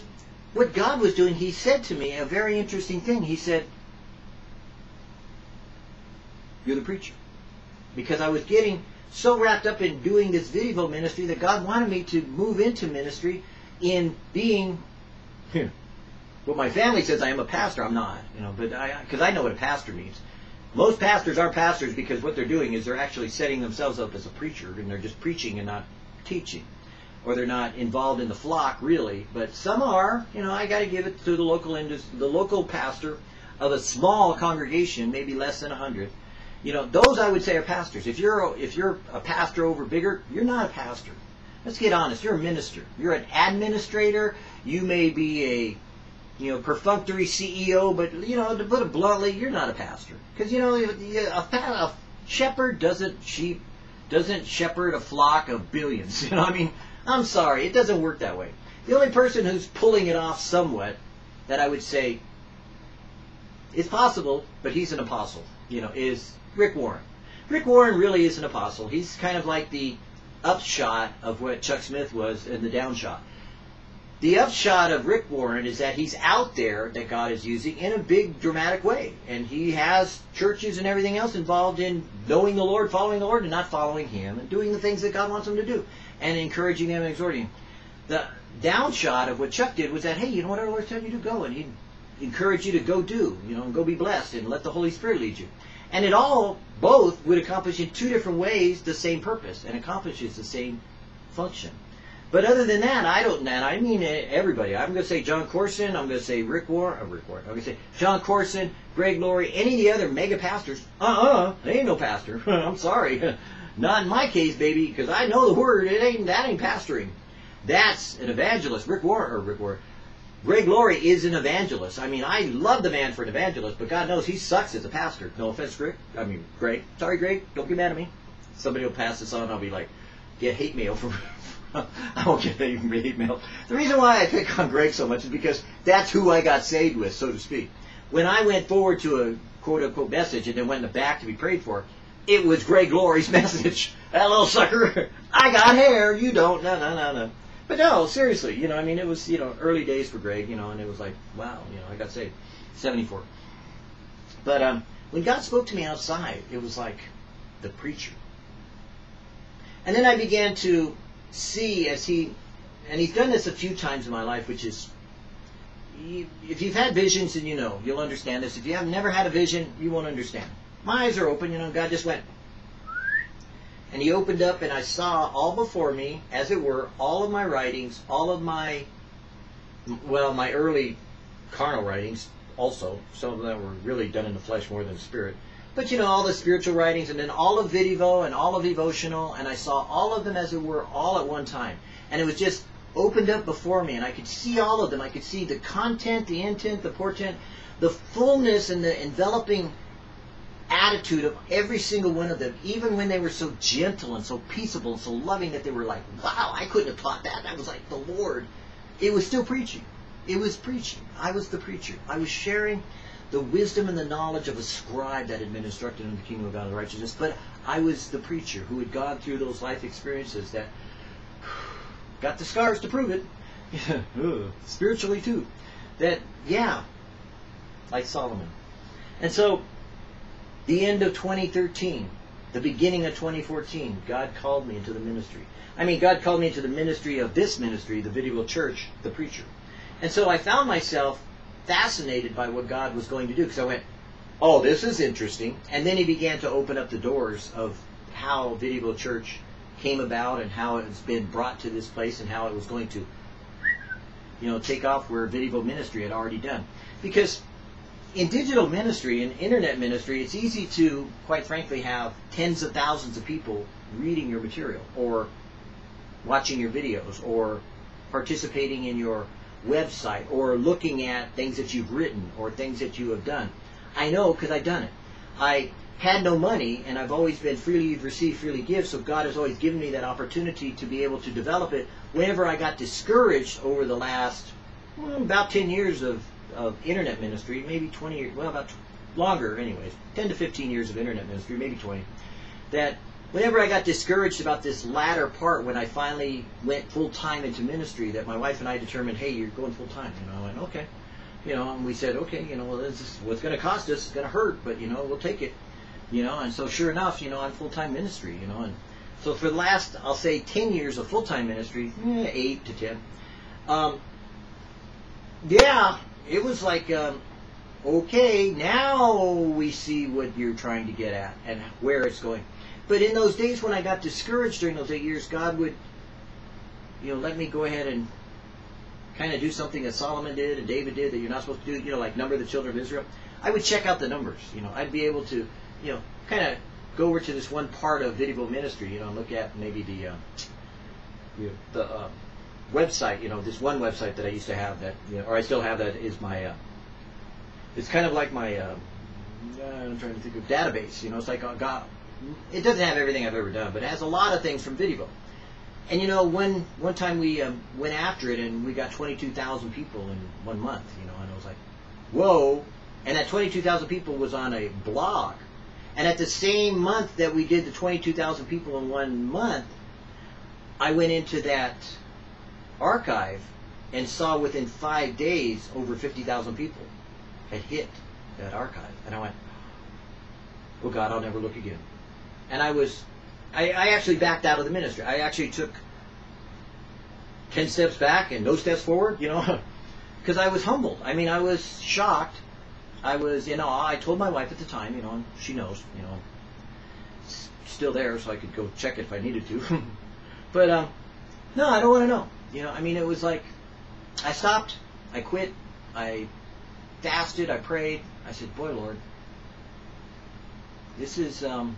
what God was doing, He said to me a very interesting thing. He said, You're the preacher. Because I was getting so wrapped up in doing this video ministry that God wanted me to move into ministry in being what my family says I am a pastor. I'm not, you know, but I because I know what a pastor means. Most pastors are pastors because what they're doing is they're actually setting themselves up as a preacher and they're just preaching and not teaching or they're not involved in the flock really, but some are. You know, I got to give it to the local industry, the local pastor of a small congregation, maybe less than a hundred. You know, those I would say are pastors. If you're if you're a pastor over bigger, you're not a pastor. Let's get honest. You're a minister. You're an administrator. You may be a you know perfunctory CEO, but you know to put it bluntly, you're not a pastor because you know a, a shepherd doesn't sheep doesn't shepherd a flock of billions. You know, what I mean, I'm sorry, it doesn't work that way. The only person who's pulling it off somewhat that I would say is possible, but he's an apostle, you know, is Rick Warren. Rick Warren really is an apostle. He's kind of like the upshot of what Chuck Smith was and the downshot. The upshot of Rick Warren is that he's out there that God is using in a big dramatic way. And he has churches and everything else involved in knowing the Lord, following the Lord, and not following him, and doing the things that God wants them to do and encouraging them and exhorting them. the downshot of what Chuck did was that, hey, you know what our Lord's telling you to go, and He'd encourage you to go do, you know, and go be blessed, and let the Holy Spirit lead you. And it all, both, would accomplish in two different ways the same purpose, and accomplishes the same function. But other than that, I don't. And I mean everybody. I'm going to say Jon Courson. I'm going to say Rick Warren. Uh, Rick Warren. I'm going to say Jon Courson, Greg Laurie, any of the other mega pastors. Uh-uh. They ain't no pastor. I'm sorry. Not in my case, baby, because I know the word. It ain't that ain't pastoring. That's an evangelist. Rick Warren or Rick Warren. Greg Laurie is an evangelist. I mean, I love the man for an evangelist, but God knows he sucks as a pastor. No offense, Greg. I mean, Greg. Sorry, Greg. Don't get mad at me. Somebody will pass this on. I'll be like, get hate mail from I won't get hate mail. The reason why I pick on Greg so much is because that's who I got saved with, so to speak. When I went forward to a quote unquote message and then went in the back to be prayed for, it was Greg Laurie's message. That little sucker, I got hair, you don't. No, no, no, no. But no, seriously, you know, I mean, it was, you know, early days for Greg, you know, and it was like, wow, you know, I got saved. 74. But um, when God spoke to me outside, it was like the preacher. And then I began to see as he, and he's done this a few times in my life, which is, if you've had visions, then you know, you'll understand this. If you have never had a vision, you won't understand. My eyes are open, you know, God just went, and he opened up and I saw all before me, as it were, all of my writings, all of my, well, my early carnal writings also. Some of them were really done in the flesh more than the spirit. But you know, all the spiritual writings and then all of Videvo and all of Devotional, and I saw all of them as it were all at one time. And it was just opened up before me, and I could see all of them. I could see the content, the intent, the portent, the fullness and the enveloping attitude of every single one of them, even when they were so gentle and so peaceable and so loving that they were like, wow, I couldn't have taught that. That was like the Lord. It was still preaching. It was preaching. I was the preacher. I was sharing the wisdom and the knowledge of a scribe that had been instructed in the kingdom of God and righteousness, but I was the preacher who had gone through those life experiences that got the scars to prove it. Spiritually too. That yeah, like Solomon. And so the end of 2013, the beginning of 2014, God called me into the ministry. I mean, God called me into the ministry of this ministry, the Video Church, the preacher. And so I found myself fascinated by what God was going to do because I went, oh, this is interesting. And then he began to open up the doors of how Video Church came about and how it's been brought to this place and how it was going to, you know, take off where Video Ministry had already done. Because in digital ministry in internet ministry, it's easy to, quite frankly, have tens of thousands of people reading your material or watching your videos or participating in your website or looking at things that you've written or things that you have done. I know because I've done it. I had no money and I've always been freely received, freely give, so God has always given me that opportunity to be able to develop it. Whenever I got discouraged over the last well, about 10 years of, of internet ministry, maybe 20 years, well, about longer anyways, 10 to 15 years of internet ministry, maybe 20, that whenever I got discouraged about this latter part, when I finally went full time into ministry, that my wife and I determined, hey, you're going full time. You know, I went, okay. You know, and we said, okay, you know, well, this is what's going to cost us. It's going to hurt, but you know, we'll take it. You know, and so sure enough, you know, I'm full time ministry. You know, and so for the last, I'll say, ten years of full time ministry, eh, eight to ten. Um, yeah, it was like, um, okay, now we see what you're trying to get at and where it's going. But in those days when I got discouraged during those eight years, God would, you know, let me go ahead and kind of do something that Solomon did and David did that you're not supposed to do, you know, like number the children of Israel. I would check out the numbers, you know. I'd be able to, you know, kind of go over to this one part of Video Ministry, you know, and look at maybe the, uh, you know, the uh, website, you know, this one website that I used to have that, you know, or I still have that is my, uh, it's kind of like my, uh, I'm trying to think of database, you know, it's like uh, God, it doesn't have everything I've ever done, but it has a lot of things from Video. And you know, one one time we um, went after it, and we got 22,000 people in one month. You know, and I was like, whoa! And that 22,000 people was on a blog. And at the same month that we did the 22,000 people in one month, I went into that archive and saw within five days over 50,000 people had hit that archive. And I went, well, God, I'll never look again and I was, I, I actually backed out of the ministry. I actually took ten steps back and no steps forward, you know, because I was humbled. I mean, I was shocked. I was in awe. I told my wife at the time, you know, and she knows, you know, still there, so I could go check it if I needed to. but um, no, I don't want to know. You know, I mean, it was like I stopped, I quit, I fasted, I prayed. I said, "Boy, Lord, this is um,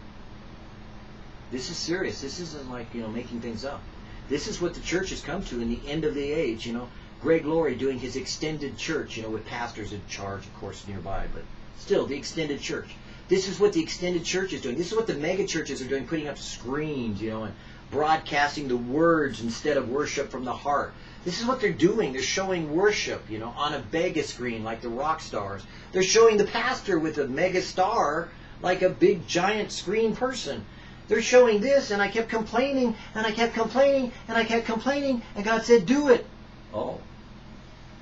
this is serious. This isn't like you know making things up. This is what the church has come to in the end of the age. You know, Greg Laurie doing his extended church. You know, with pastors in charge, of course, nearby, but still the extended church. This is what the extended church is doing. This is what the mega churches are doing, putting up screens, you know, and broadcasting the words instead of worship from the heart. This is what they're doing. They're showing worship, you know, on a mega screen like the rock stars. They're showing the pastor with a mega star like a big giant screen person. They're showing this, and I kept complaining, and I kept complaining, and I kept complaining, and God said, do it. Oh.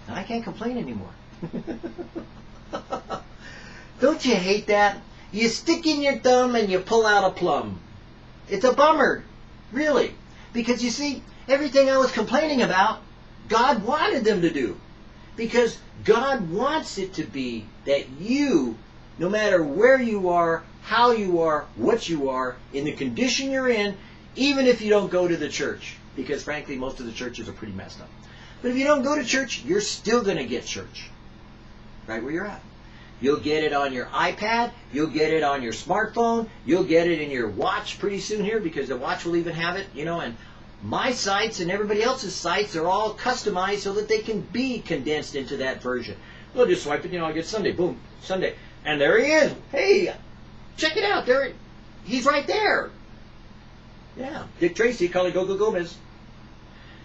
And I can't complain anymore. Don't you hate that? You stick in your thumb and you pull out a plum. It's a bummer. Really. Because you see, everything I was complaining about, God wanted them to do. Because God wants it to be that you, no matter where you are, how you are, what you are, in the condition you're in, even if you don't go to the church. Because frankly, most of the churches are pretty messed up. But if you don't go to church, you're still going to get church. Right where you're at. You'll get it on your iPad. You'll get it on your smartphone. You'll get it in your watch pretty soon here because the watch will even have it, you know, and my sites and everybody else's sites are all customized so that they can be condensed into that version. We'll just swipe it, you know, I get Sunday, boom, Sunday. And there he is. Hey, check it out. There, he's right there. Yeah, Dick Tracy, Kali Gogo Gomez.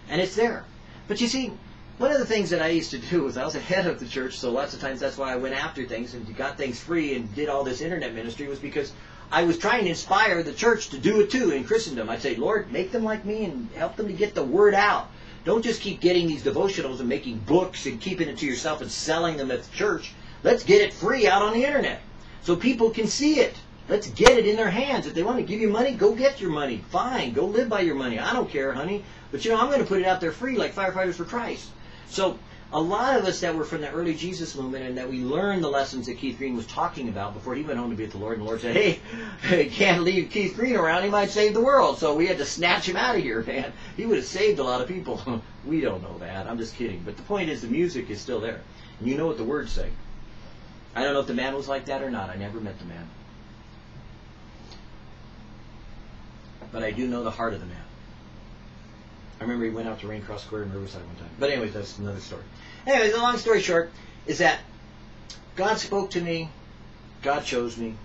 And it's there. But you see, one of the things that I used to do was I was ahead of the church, so lots of times that's why I went after things and got things free and did all this internet ministry was because I was trying to inspire the church to do it too in Christendom. I'd say, Lord, make them like me and help them to get the word out. Don't just keep getting these devotionals and making books and keeping it to yourself and selling them at the church. Let's get it free out on the internet so people can see it. Let's get it in their hands. If they want to give you money, go get your money. Fine, go live by your money. I don't care, honey. But you know, I'm going to put it out there free like Firefighters for Christ. So a lot of us that were from the early Jesus movement and that we learned the lessons that Keith Green was talking about before he went home to be with the Lord, and the Lord said, hey, can't leave Keith Green around. He might save the world. So we had to snatch him out of here, man. He would have saved a lot of people. we don't know that. I'm just kidding. But the point is the music is still there. And you know what the words say. I don't know if the man was like that or not. I never met the man. But I do know the heart of the man. I remember he went out to Raincross Square in Riverside one time. But anyways, that's another story. Anyways, the long story short is that God spoke to me, God chose me,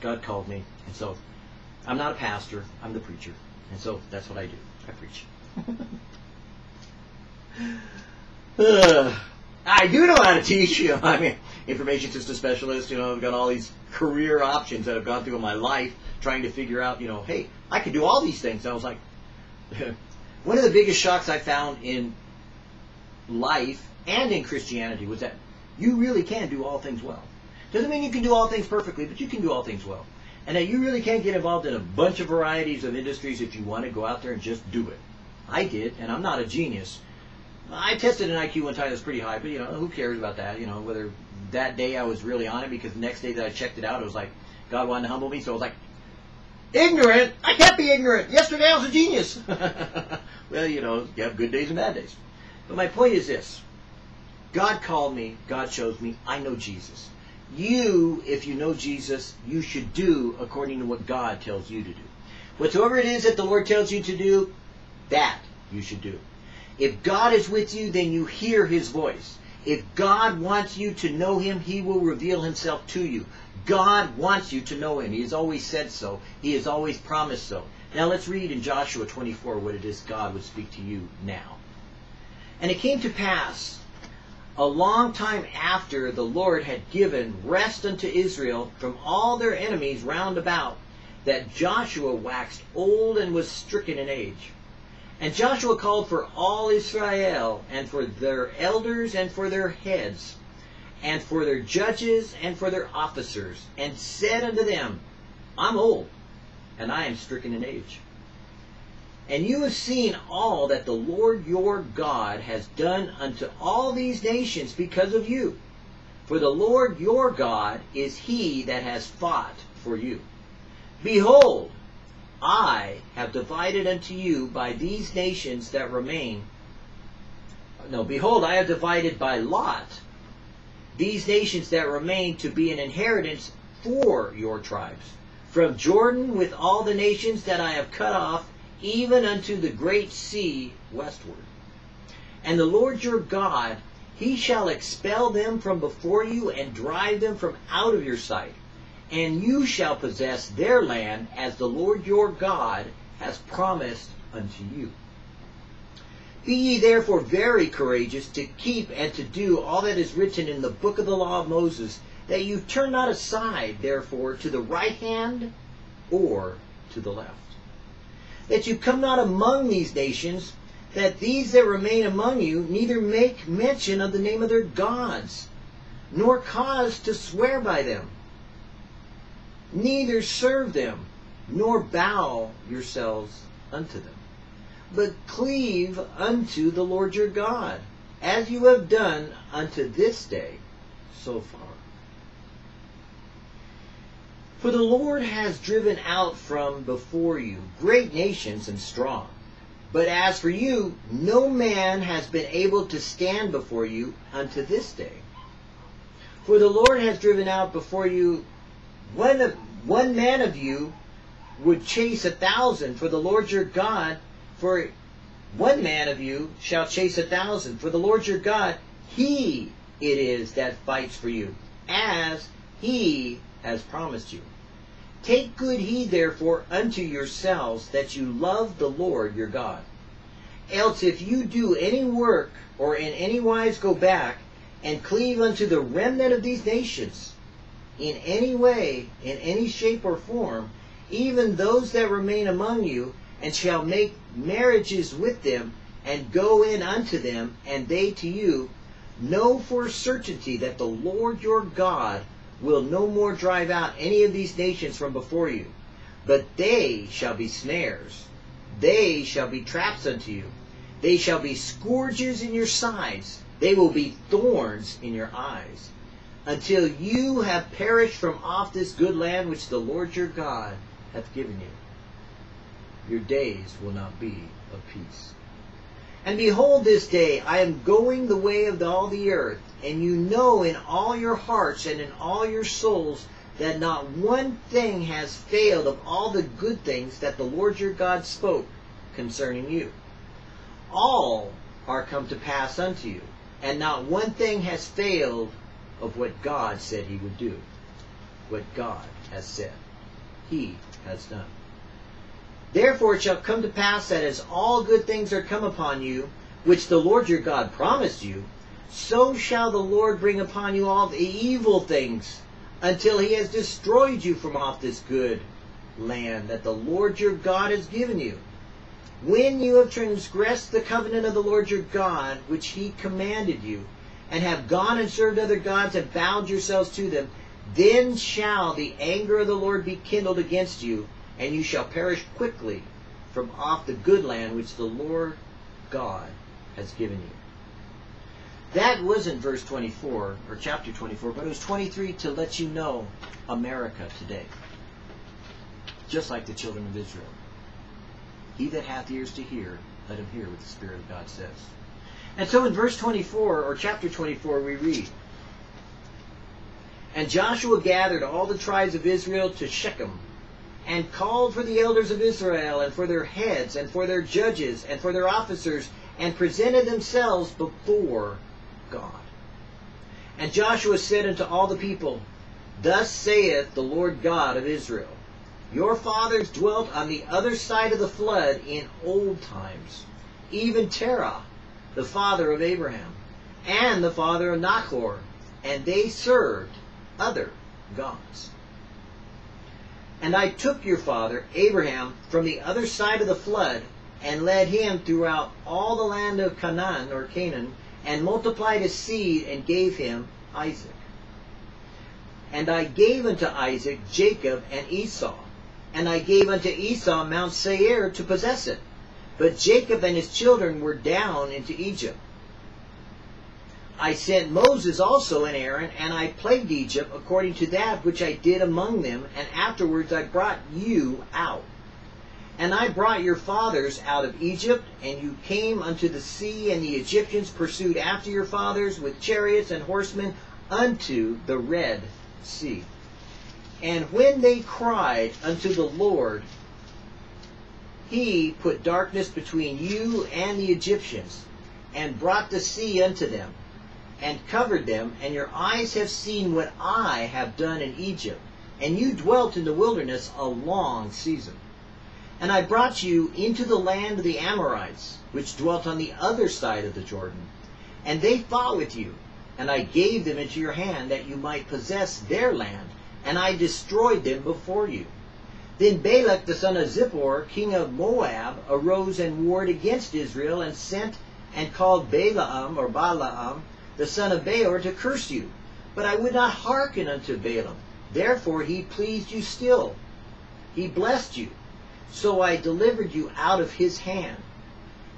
God called me, and so I'm not a pastor, I'm the preacher. And so that's what I do. I preach. uh, I do know how to teach, you I mean, information system specialist, you know, I've got all these career options that I've gone through in my life trying to figure out, you know, hey, I can do all these things. And I was like, one of the biggest shocks I found in life and in Christianity was that you really can do all things well. Doesn't mean you can do all things perfectly, but you can do all things well. And that you really can get involved in a bunch of varieties of industries if you want to go out there and just do it. I did, and I'm not a genius. I tested an IQ one time that was pretty high, but you know, who cares about that? You know, whether that day I was really on it because the next day that I checked it out, it was like God wanted to humble me, so I was like, ignorant? I can't be ignorant. Yesterday I was a genius. well, you know, you have good days and bad days. But my point is this God called me, God chose me, I know Jesus. You, if you know Jesus, you should do according to what God tells you to do. Whatsoever it is that the Lord tells you to do, that you should do. If God is with you, then you hear his voice. If God wants you to know him, he will reveal himself to you. God wants you to know him. He has always said so. He has always promised so. Now let's read in Joshua 24 what it is God would speak to you now. And it came to pass a long time after the Lord had given rest unto Israel from all their enemies round about, that Joshua waxed old and was stricken in age. And Joshua called for all Israel, and for their elders, and for their heads, and for their judges, and for their officers, and said unto them, I'm old, and I am stricken in age. And you have seen all that the Lord your God has done unto all these nations because of you. For the Lord your God is he that has fought for you. Behold, I have divided unto you by these nations that remain. No, behold, I have divided by lot these nations that remain to be an inheritance for your tribes. From Jordan with all the nations that I have cut off, even unto the great sea westward. And the Lord your God, he shall expel them from before you and drive them from out of your sight. And you shall possess their land as the Lord your God has promised unto you. Be ye therefore very courageous to keep and to do all that is written in the book of the law of Moses, that you turn not aside, therefore, to the right hand or to the left. That you come not among these nations, that these that remain among you neither make mention of the name of their gods, nor cause to swear by them, neither serve them, nor bow yourselves unto them but cleave unto the Lord your God, as you have done unto this day so far. For the Lord has driven out from before you great nations and strong. But as for you, no man has been able to stand before you unto this day. For the Lord has driven out before you one, of, one man of you would chase a thousand, for the Lord your God for one man of you shall chase a thousand. For the Lord your God, he it is that fights for you, as he has promised you. Take good heed therefore unto yourselves that you love the Lord your God. Else if you do any work, or in any wise go back, and cleave unto the remnant of these nations, in any way, in any shape or form, even those that remain among you, and shall make marriages with them, and go in unto them, and they to you, know for certainty that the Lord your God will no more drive out any of these nations from before you, but they shall be snares, they shall be traps unto you, they shall be scourges in your sides, they will be thorns in your eyes, until you have perished from off this good land which the Lord your God hath given you your days will not be of peace. And behold, this day I am going the way of all the earth, and you know in all your hearts and in all your souls that not one thing has failed of all the good things that the Lord your God spoke concerning you. All are come to pass unto you, and not one thing has failed of what God said he would do. What God has said, he has done. Therefore it shall come to pass that as all good things are come upon you, which the Lord your God promised you, so shall the Lord bring upon you all the evil things until he has destroyed you from off this good land that the Lord your God has given you. When you have transgressed the covenant of the Lord your God, which he commanded you, and have gone and served other gods and bound yourselves to them, then shall the anger of the Lord be kindled against you, and you shall perish quickly from off the good land which the Lord God has given you. That wasn't verse 24 or chapter 24, but it was 23 to let you know America today. Just like the children of Israel. He that hath ears to hear, let him hear what the Spirit of God says. And so in verse 24 or chapter 24 we read, And Joshua gathered all the tribes of Israel to Shechem and called for the elders of Israel, and for their heads, and for their judges, and for their officers, and presented themselves before God. And Joshua said unto all the people, Thus saith the Lord God of Israel, Your fathers dwelt on the other side of the flood in old times, even Terah, the father of Abraham, and the father of Nachor, and they served other gods. And I took your father, Abraham, from the other side of the flood, and led him throughout all the land of Canaan, or Canaan, and multiplied his seed, and gave him Isaac. And I gave unto Isaac Jacob and Esau, and I gave unto Esau Mount Seir to possess it, But Jacob and his children were down into Egypt. I sent Moses also and Aaron, and I plagued Egypt according to that which I did among them, and afterwards I brought you out. And I brought your fathers out of Egypt, and you came unto the sea, and the Egyptians pursued after your fathers with chariots and horsemen unto the Red Sea. And when they cried unto the Lord, he put darkness between you and the Egyptians, and brought the sea unto them and covered them, and your eyes have seen what I have done in Egypt, and you dwelt in the wilderness a long season. And I brought you into the land of the Amorites, which dwelt on the other side of the Jordan. And they fought with you, and I gave them into your hand that you might possess their land, and I destroyed them before you. Then Balak the son of Zippor, king of Moab, arose and warred against Israel, and sent and called Balaam or Balaam the son of Beor, to curse you. But I would not hearken unto Balaam. Therefore he pleased you still. He blessed you. So I delivered you out of his hand.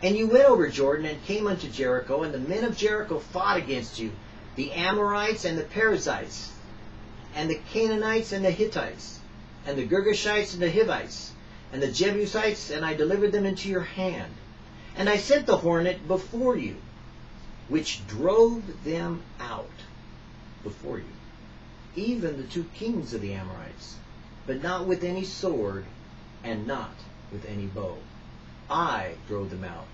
And you went over Jordan and came unto Jericho, and the men of Jericho fought against you, the Amorites and the Perizzites, and the Canaanites and the Hittites, and the Girgashites and the Hivites, and the Jebusites, and I delivered them into your hand. And I sent the hornet before you, which drove them out before you, even the two kings of the Amorites, but not with any sword and not with any bow. I drove them out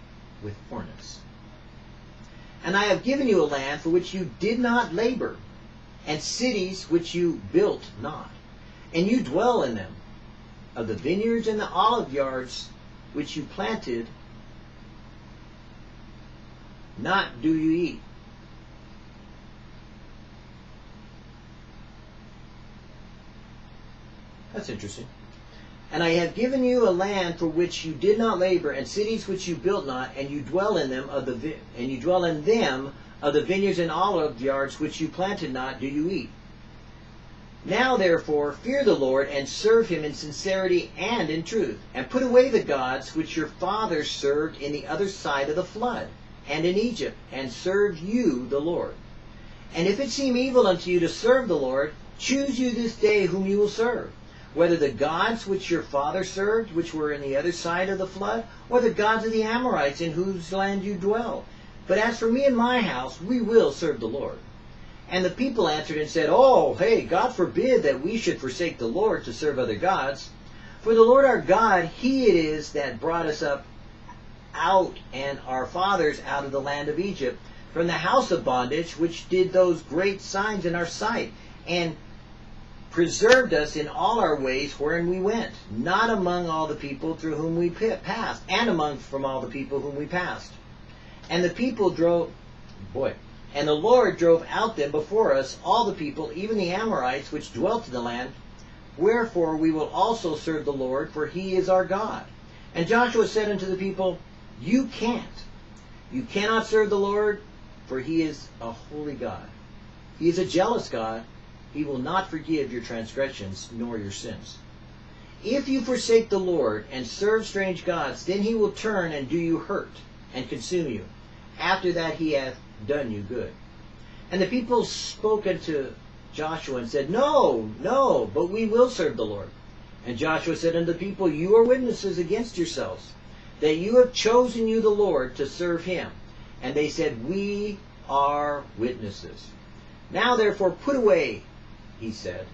with hornets. And I have given you a land for which you did not labor, and cities which you built not, and you dwell in them. Of the vineyards and the olive yards which you planted not do you eat. That's interesting. And I have given you a land for which you did not labor, and cities which you built not, and you dwell in them of the vi- and you dwell in them of the vineyards and olive yards which you planted not, do you eat. Now therefore fear the Lord and serve him in sincerity and in truth, and put away the gods which your fathers served in the other side of the flood and in Egypt, and serve you the Lord. And if it seem evil unto you to serve the Lord, choose you this day whom you will serve, whether the gods which your father served, which were in the other side of the flood, or the gods of the Amorites in whose land you dwell. But as for me and my house, we will serve the Lord. And the people answered and said, Oh, hey, God forbid that we should forsake the Lord to serve other gods. For the Lord our God, He it is that brought us up out and our fathers out of the land of Egypt from the house of bondage, which did those great signs in our sight, and preserved us in all our ways wherein we went, not among all the people through whom we passed, and among from all the people whom we passed. And the people drove, boy, and the Lord drove out them before us all the people, even the Amorites which dwelt in the land. Wherefore we will also serve the Lord, for he is our God. And Joshua said unto the people, you can't. You cannot serve the Lord, for he is a holy God. He is a jealous God. He will not forgive your transgressions nor your sins. If you forsake the Lord and serve strange gods, then he will turn and do you hurt and consume you. After that he hath done you good. And the people spoke unto Joshua and said, No, no, but we will serve the Lord. And Joshua said unto the people, You are witnesses against yourselves that you have chosen you the Lord to serve him. And they said, We are witnesses. Now therefore put away, he said,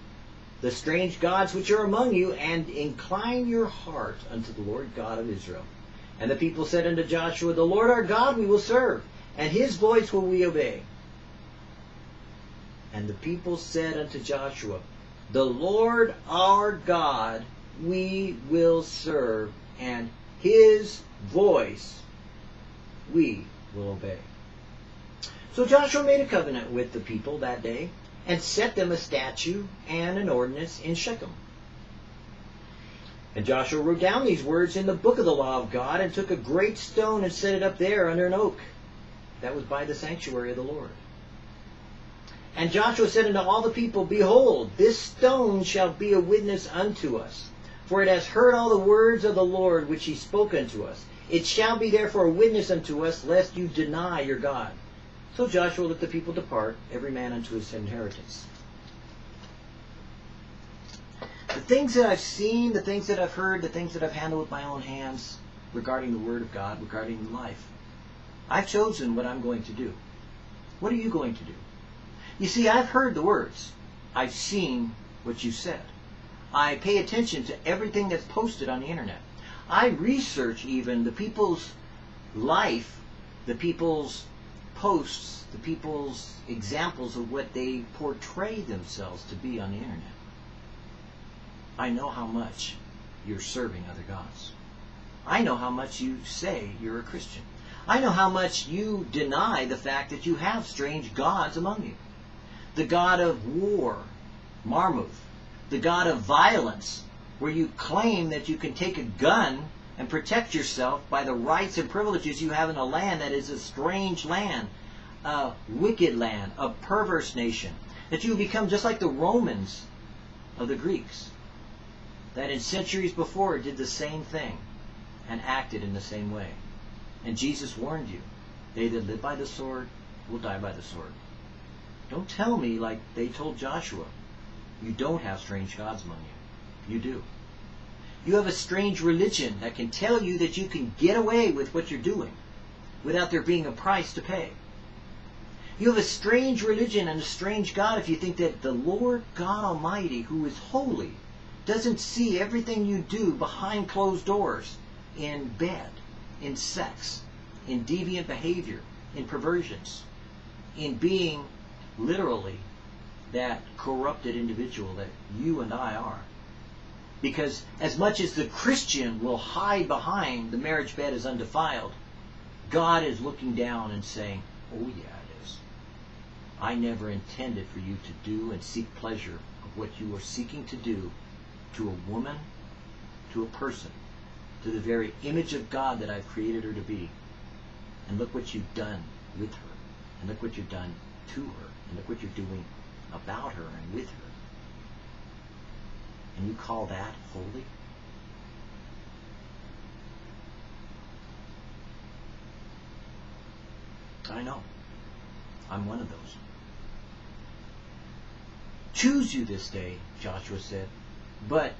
the strange gods which are among you, and incline your heart unto the Lord God of Israel. And the people said unto Joshua, The Lord our God we will serve, and his voice will we obey. And the people said unto Joshua, The Lord our God we will serve, and his voice we will obey. So Joshua made a covenant with the people that day and set them a statute and an ordinance in Shechem. And Joshua wrote down these words in the book of the law of God and took a great stone and set it up there under an oak. That was by the sanctuary of the Lord. And Joshua said unto all the people, Behold, this stone shall be a witness unto us. For it has heard all the words of the Lord which he spoke unto us. It shall be therefore a witness unto us, lest you deny your God. So Joshua let the people depart, every man unto his inheritance. The things that I've seen, the things that I've heard, the things that I've handled with my own hands regarding the Word of God, regarding life, I've chosen what I'm going to do. What are you going to do? You see, I've heard the words. I've seen what you said. I pay attention to everything that's posted on the internet. I research even the people's life, the people's posts, the people's examples of what they portray themselves to be on the internet. I know how much you're serving other gods. I know how much you say you're a Christian. I know how much you deny the fact that you have strange gods among you. The god of war, Marmuth, the god of violence, where you claim that you can take a gun and protect yourself by the rights and privileges you have in a land that is a strange land, a wicked land, a perverse nation, that you become just like the Romans of the Greeks, that in centuries before did the same thing and acted in the same way. And Jesus warned you, they that live by the sword will die by the sword. Don't tell me like they told Joshua, you don't have strange gods among you. You do. You have a strange religion that can tell you that you can get away with what you're doing without there being a price to pay. You have a strange religion and a strange God if you think that the Lord God Almighty, who is holy, doesn't see everything you do behind closed doors in bed, in sex, in deviant behavior, in perversions, in being literally that corrupted individual that you and I are. Because as much as the Christian will hide behind the marriage bed is undefiled, God is looking down and saying, Oh, yeah, it is. I never intended for you to do and seek pleasure of what you are seeking to do to a woman, to a person, to the very image of God that I've created her to be. And look what you've done with her. And look what you've done to her. And look what you're doing about her and with her. And you call that holy? I know. I'm one of those. Choose you this day, Joshua said, but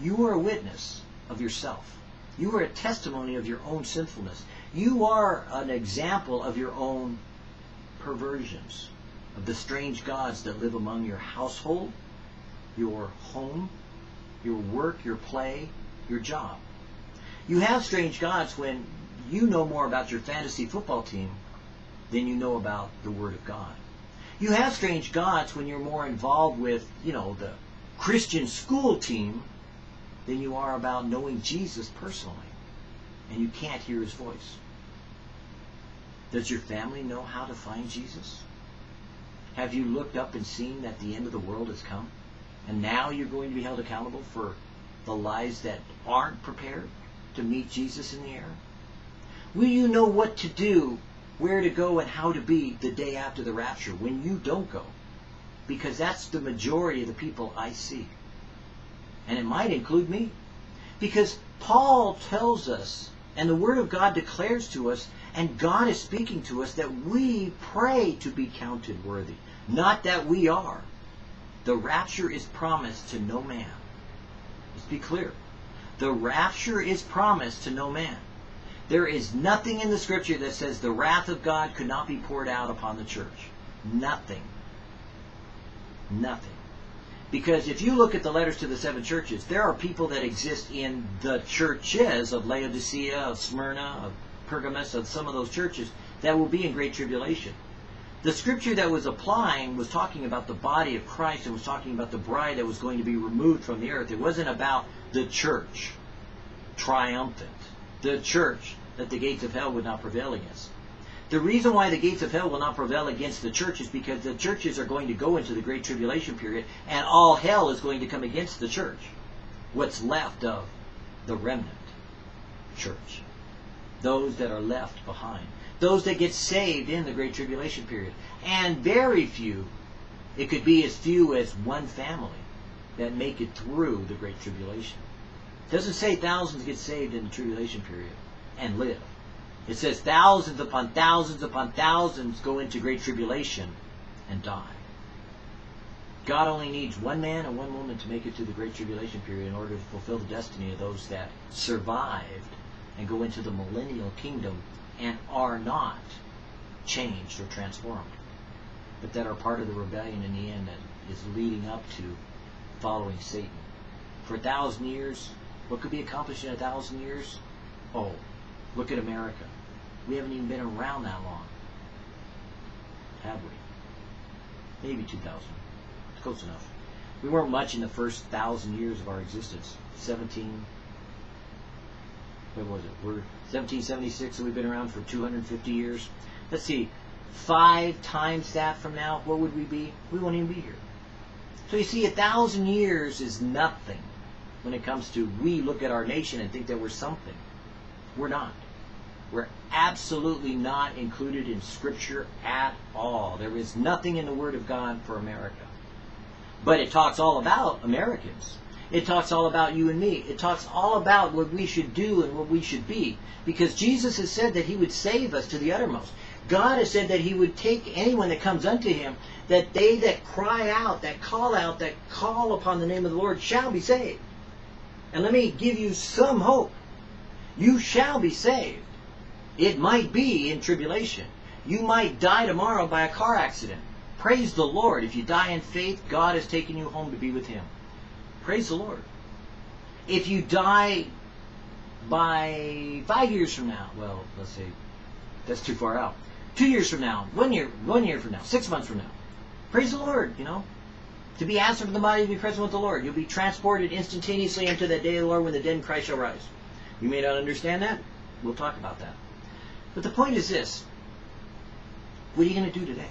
you are a witness of yourself. You are a testimony of your own sinfulness. You are an example of your own perversions, of the strange gods that live among your household, your home, your work, your play, your job. You have strange gods when you know more about your fantasy football team than you know about the Word of God. You have strange gods when you're more involved with, you know, the Christian school team than you are about knowing Jesus personally. And you can't hear his voice. Does your family know how to find Jesus? Have you looked up and seen that the end of the world has come? And now you're going to be held accountable for the lies that aren't prepared to meet Jesus in the air? Will you know what to do, where to go, and how to be the day after the rapture when you don't go? Because that's the majority of the people I see. And it might include me. Because Paul tells us, and the Word of God declares to us, and God is speaking to us, that we pray to be counted worthy. Not that we are. The rapture is promised to no man. Let's be clear. The rapture is promised to no man. There is nothing in the scripture that says the wrath of God could not be poured out upon the church. Nothing. Nothing. Because if you look at the letters to the seven churches, there are people that exist in the churches of Laodicea, of Smyrna, of Pergamos, of some of those churches that will be in great tribulation. The scripture that was applying was talking about the body of Christ and was talking about the bride that was going to be removed from the earth. It wasn't about the church triumphant, the church that the gates of hell would not prevail against. The reason why the gates of hell will not prevail against the church is because the churches are going to go into the great tribulation period and all hell is going to come against the church. What's left of the remnant church. Those that are left behind. Those that get saved in the great tribulation period. And very few, it could be as few as one family that make it through the great tribulation. It doesn't say thousands get saved in the tribulation period and live. It says thousands upon thousands upon thousands go into great tribulation and die. God only needs one man and one woman to make it to the great tribulation period in order to fulfill the destiny of those that survived and go into the millennial kingdom and are not changed or transformed, but that are part of the rebellion in the end that is leading up to following Satan. For a thousand years, what could be accomplished in a thousand years? Oh, look at America. We haven't even been around that long. Have we? Maybe 2,000. Close enough. We weren't much in the first thousand years of our existence. 17, what was it? We're 1776, so we've been around for 250 years. Let's see, five times that from now, what would we be? We won't even be here. So you see, a thousand years is nothing when it comes to we look at our nation and think that we're something. We're not. We're absolutely not included in Scripture at all. There is nothing in the Word of God for America. But it talks all about Americans. It talks all about you and me. It talks all about what we should do and what we should be. Because Jesus has said that he would save us to the uttermost. God has said that he would take anyone that comes unto him, that they that cry out, that call out, that call upon the name of the Lord shall be saved. And let me give you some hope. You shall be saved. It might be in tribulation. You might die tomorrow by a car accident. Praise the Lord. If you die in faith, God has taken you home to be with Him. Praise the Lord. If you die by five years from now, well, let's say that's too far out. Two years from now, one year, one year from now, six months from now, praise the Lord. You know, to be absent from the body, to be present with the Lord. You'll be transported instantaneously into that day of the Lord when the dead in Christ shall rise. You may not understand that. We'll talk about that. But the point is this: What are you going to do today?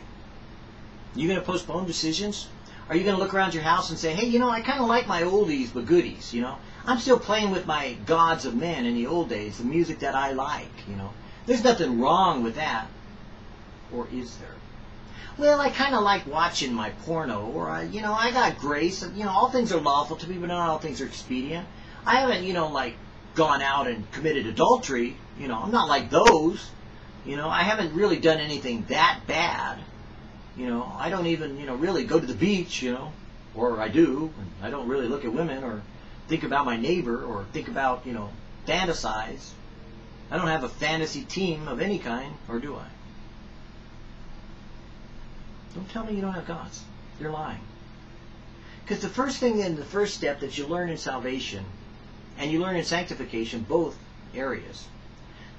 Are you going to postpone decisions? Are you going to look around your house and say, hey, you know, I kind of like my oldies but goodies, you know? I'm still playing with my gods of men in the old days, the music that I like, you know? There's nothing wrong with that. Or is there? Well, I kind of like watching my porno, or, I, you know, I got grace. You know, all things are lawful to me, but not all things are expedient. I haven't, you know, like, gone out and committed adultery. You know, I'm not like those. You know, I haven't really done anything that bad. You know, I don't even, you know, really go to the beach, you know, or I do, and I don't really look at women or think about my neighbor or think about, you know, fantasize. I don't have a fantasy team of any kind, or do I? Don't tell me you don't have gods. You're lying. Because the first thing and the first step that you learn in salvation, and you learn in sanctification, both areas,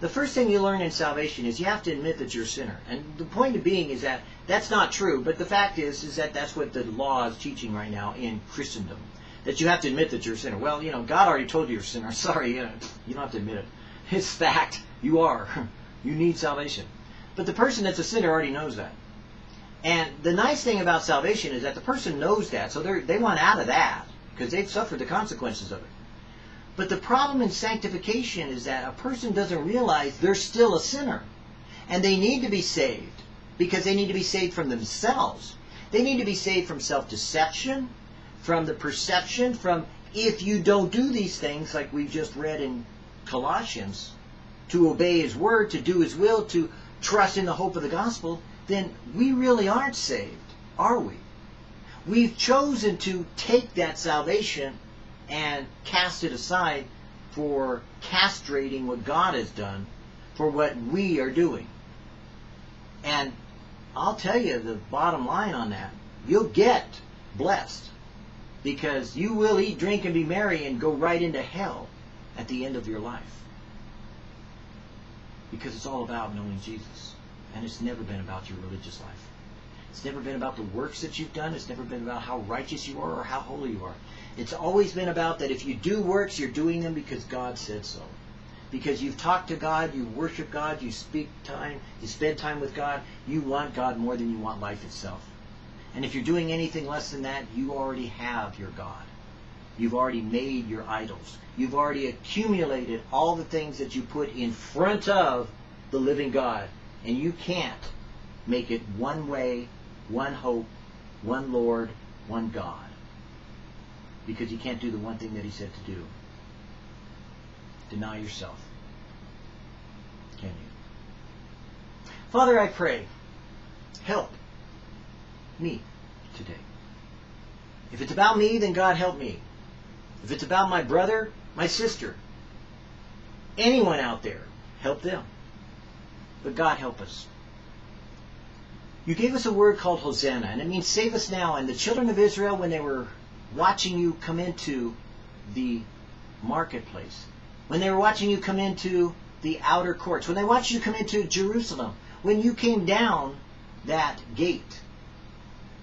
the first thing you learn in salvation is you have to admit that you're a sinner. And the point of being is that that's not true, but the fact is is that that's what the law is teaching right now in Christendom. That you have to admit that you're a sinner. Well, you know, God already told you you're a sinner. Sorry, you, know, you don't have to admit it. It's fact. You are. You need salvation. But the person that's a sinner already knows that. And the nice thing about salvation is that the person knows that, so they they want out of that because they've suffered the consequences of it. But the problem in sanctification is that a person doesn't realize they're still a sinner. And they need to be saved because they need to be saved from themselves. They need to be saved from self-deception, from the perception, from if you don't do these things like we just read in Colossians, to obey his word, to do his will, to trust in the hope of the gospel, then we really aren't saved, are we? We've chosen to take that salvation and cast it aside for castrating what God has done for what we are doing. And I'll tell you the bottom line on that. You'll get blessed because you will eat, drink, and be merry and go right into hell at the end of your life. Because it's all about knowing Jesus. And it's never been about your religious life. It's never been about the works that you've done. It's never been about how righteous you are or how holy you are. It's always been about that if you do works, you're doing them because God said so. Because you've talked to God, you worship God, you speak time, you spend time with God, you want God more than you want life itself. And if you're doing anything less than that, you already have your God. You've already made your idols. You've already accumulated all the things that you put in front of the living God. And you can't make it one way one hope, one Lord, one God. Because you can't do the one thing that he said to do. deny yourself. Can you? Father, I pray, help me today. If it's about me, then God help me. If it's about my brother, my sister, anyone out there, help them. But God help us. You gave us a word called Hosanna, and it means save us now. And the children of Israel, when they were watching you come into the marketplace, when they were watching you come into the outer courts, when they watched you come into Jerusalem, when you came down that gate,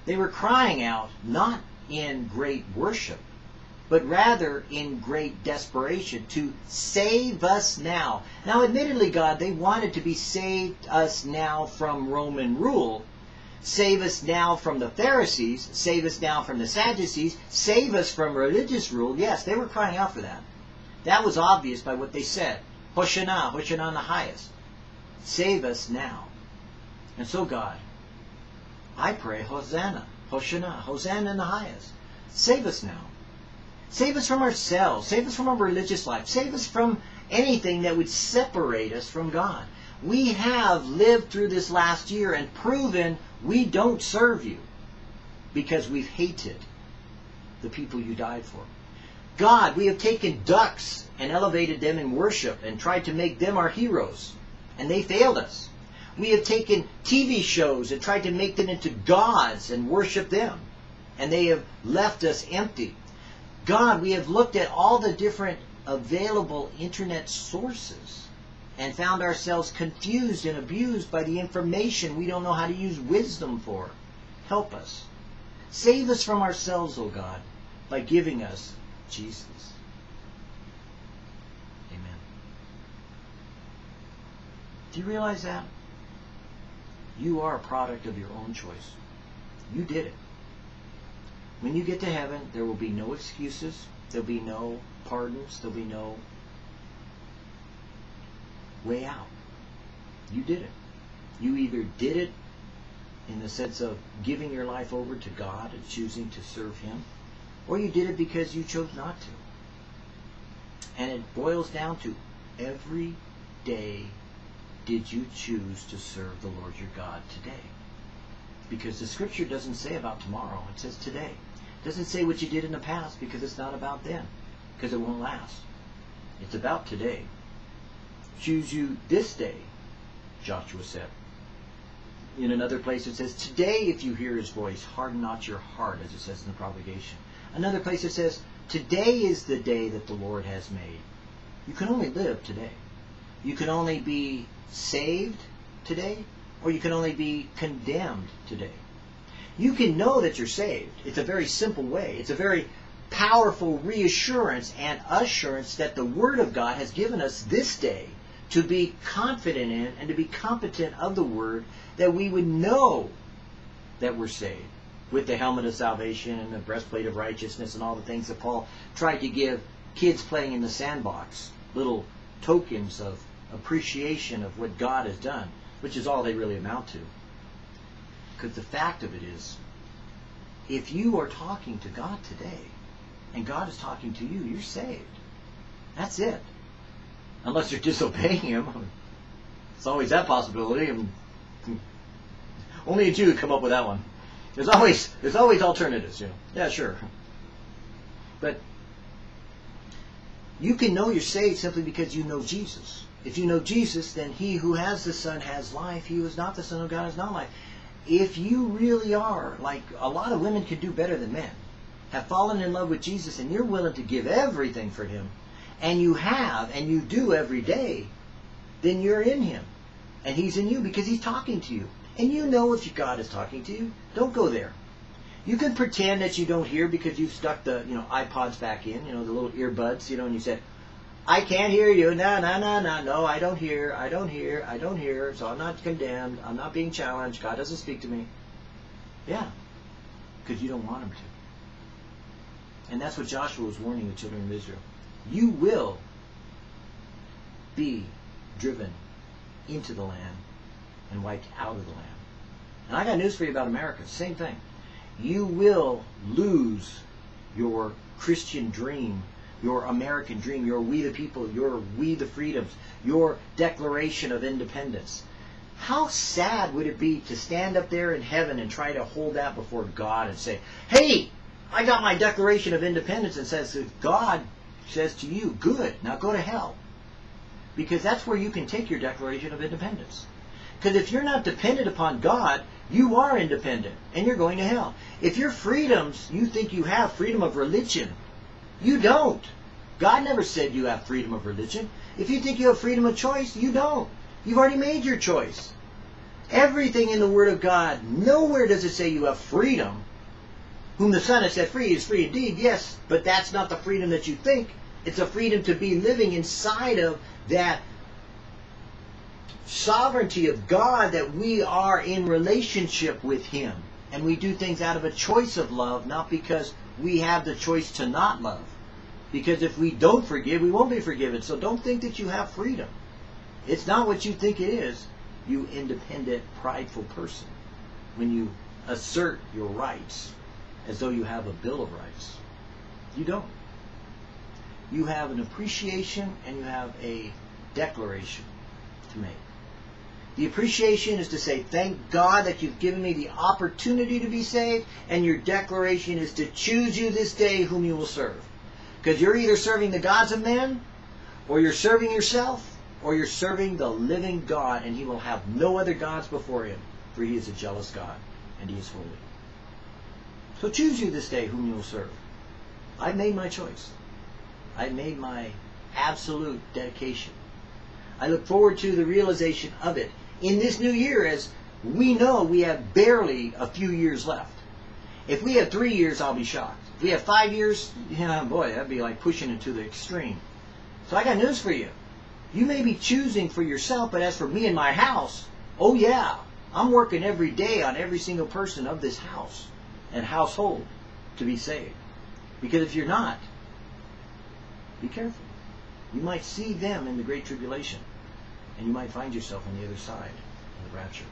they were crying out, not in great worship, but rather in great desperation to save us now. Now, admittedly, God, they wanted to be saved us now from Roman rule. Save us now from the Pharisees. Save us now from the Sadducees. Save us from religious rule. Yes, they were crying out for that. That was obvious by what they said. Hoshana, Hoshana the highest. Save us now. And so, God, I pray, Hosanna, Hoshana, Hosanna in the highest. Save us now. Save us from ourselves. Save us from our religious life. Save us from anything that would separate us from God. We have lived through this last year and proven we don't serve you because we've hated the people you died for. God, we have taken ducks and elevated them in worship and tried to make them our heroes, and they failed us. We have taken TV shows and tried to make them into gods and worship them, and they have left us empty. God, we have looked at all the different available internet sources and found ourselves confused and abused by the information we don't know how to use wisdom for. Help us. Save us from ourselves, O oh God, by giving us Jesus. Amen. Do you realize that? You are a product of your own choice. You did it. When you get to heaven, there will be no excuses. There'll be no pardons. There'll be no way out. You did it. You either did it in the sense of giving your life over to God and choosing to serve Him, or you did it because you chose not to. And it boils down to every day did you choose to serve the Lord your God today? Because the scripture doesn't say about tomorrow, it says today. It doesn't say what you did in the past because it's not about then, because it won't last. It's about today. Choose you this day, Joshua said. In another place it says, Today if you hear his voice, harden not your heart, as it says in the promulgation. Another place it says, Today is the day that the Lord has made. You can only live today. You can only be saved today, or you can only be condemned today. You can know that you're saved. It's a very simple way. It's a very powerful reassurance and assurance that the Word of God has given us this day to be confident in and to be competent of the Word that we would know that we're saved with the helmet of salvation and the breastplate of righteousness and all the things that Paul tried to give kids playing in the sandbox, little tokens of appreciation of what God has done, which is all they really amount to. Because the fact of it is, if you are talking to God today, and God is talking to you, you're saved. That's it. Unless you're disobeying Him. It's always that possibility. And only a Jew would come up with that one. There's always there's always alternatives, you know. Yeah, sure. But you can know you're saved simply because you know Jesus. If you know Jesus, then he who has the Son has life. He who is not the Son of God has not life. If you really are, like a lot of women can do better than men, have fallen in love with Jesus and you're willing to give everything for him, and you have and you do every day, then you're in him. And he's in you because he's talking to you. And you know if God is talking to you. Don't go there. You can pretend that you don't hear because you've stuck the you know iPods back in, you know, the little earbuds, you know, and you said, I can't hear you. No, no, no, no, no. I don't hear. I don't hear. I don't hear. So I'm not condemned. I'm not being challenged. God doesn't speak to me. Yeah, because you don't want him to. And that's what Joshua was warning the children of Israel. You will be driven into the land and wiped out of the land. And I got news for you about America. Same thing. You will lose your Christian dream your American dream, your we the people, your we the freedoms, your declaration of independence. How sad would it be to stand up there in heaven and try to hold that before God and say, hey, I got my Declaration of Independence and says God says to you, good, now go to hell. Because that's where you can take your Declaration of Independence. Because if you're not dependent upon God, you are independent and you're going to hell. If your freedoms, you think you have freedom of religion, you don't. God never said you have freedom of religion. If you think you have freedom of choice, you don't. You've already made your choice. Everything in the Word of God, nowhere does it say you have freedom. Whom the Son has set free is free indeed, yes, but that's not the freedom that you think. It's a freedom to be living inside of that sovereignty of God that we are in relationship with Him. And we do things out of a choice of love, not because we have the choice to not love. Because if we don't forgive, we won't be forgiven. So don't think that you have freedom. It's not what you think it is, you independent, prideful person, when you assert your rights as though you have a Bill of Rights. You don't. You have an appreciation and you have a declaration to make. The appreciation is to say, thank God that you've given me the opportunity to be saved, and your declaration is to choose you this day whom you will serve. Because you're either serving the gods of men, or you're serving yourself, or you're serving the living God, and he will have no other gods before him, for he is a jealous God, and he is holy. So choose you this day whom you will serve. I've made my choice. I've made my absolute dedication. I look forward to the realization of it in this new year as we know we have barely a few years left. If we have three years, I'll be shocked. If we have five years, yeah, boy, that'd be like pushing it to the extreme. So I got news for you. You may be choosing for yourself, but as for me and my house, oh yeah, I'm working every day on every single person of this house and household to be saved. Because if you're not, be careful. You might see them in the Great Tribulation, and you might find yourself on the other side in the rapture.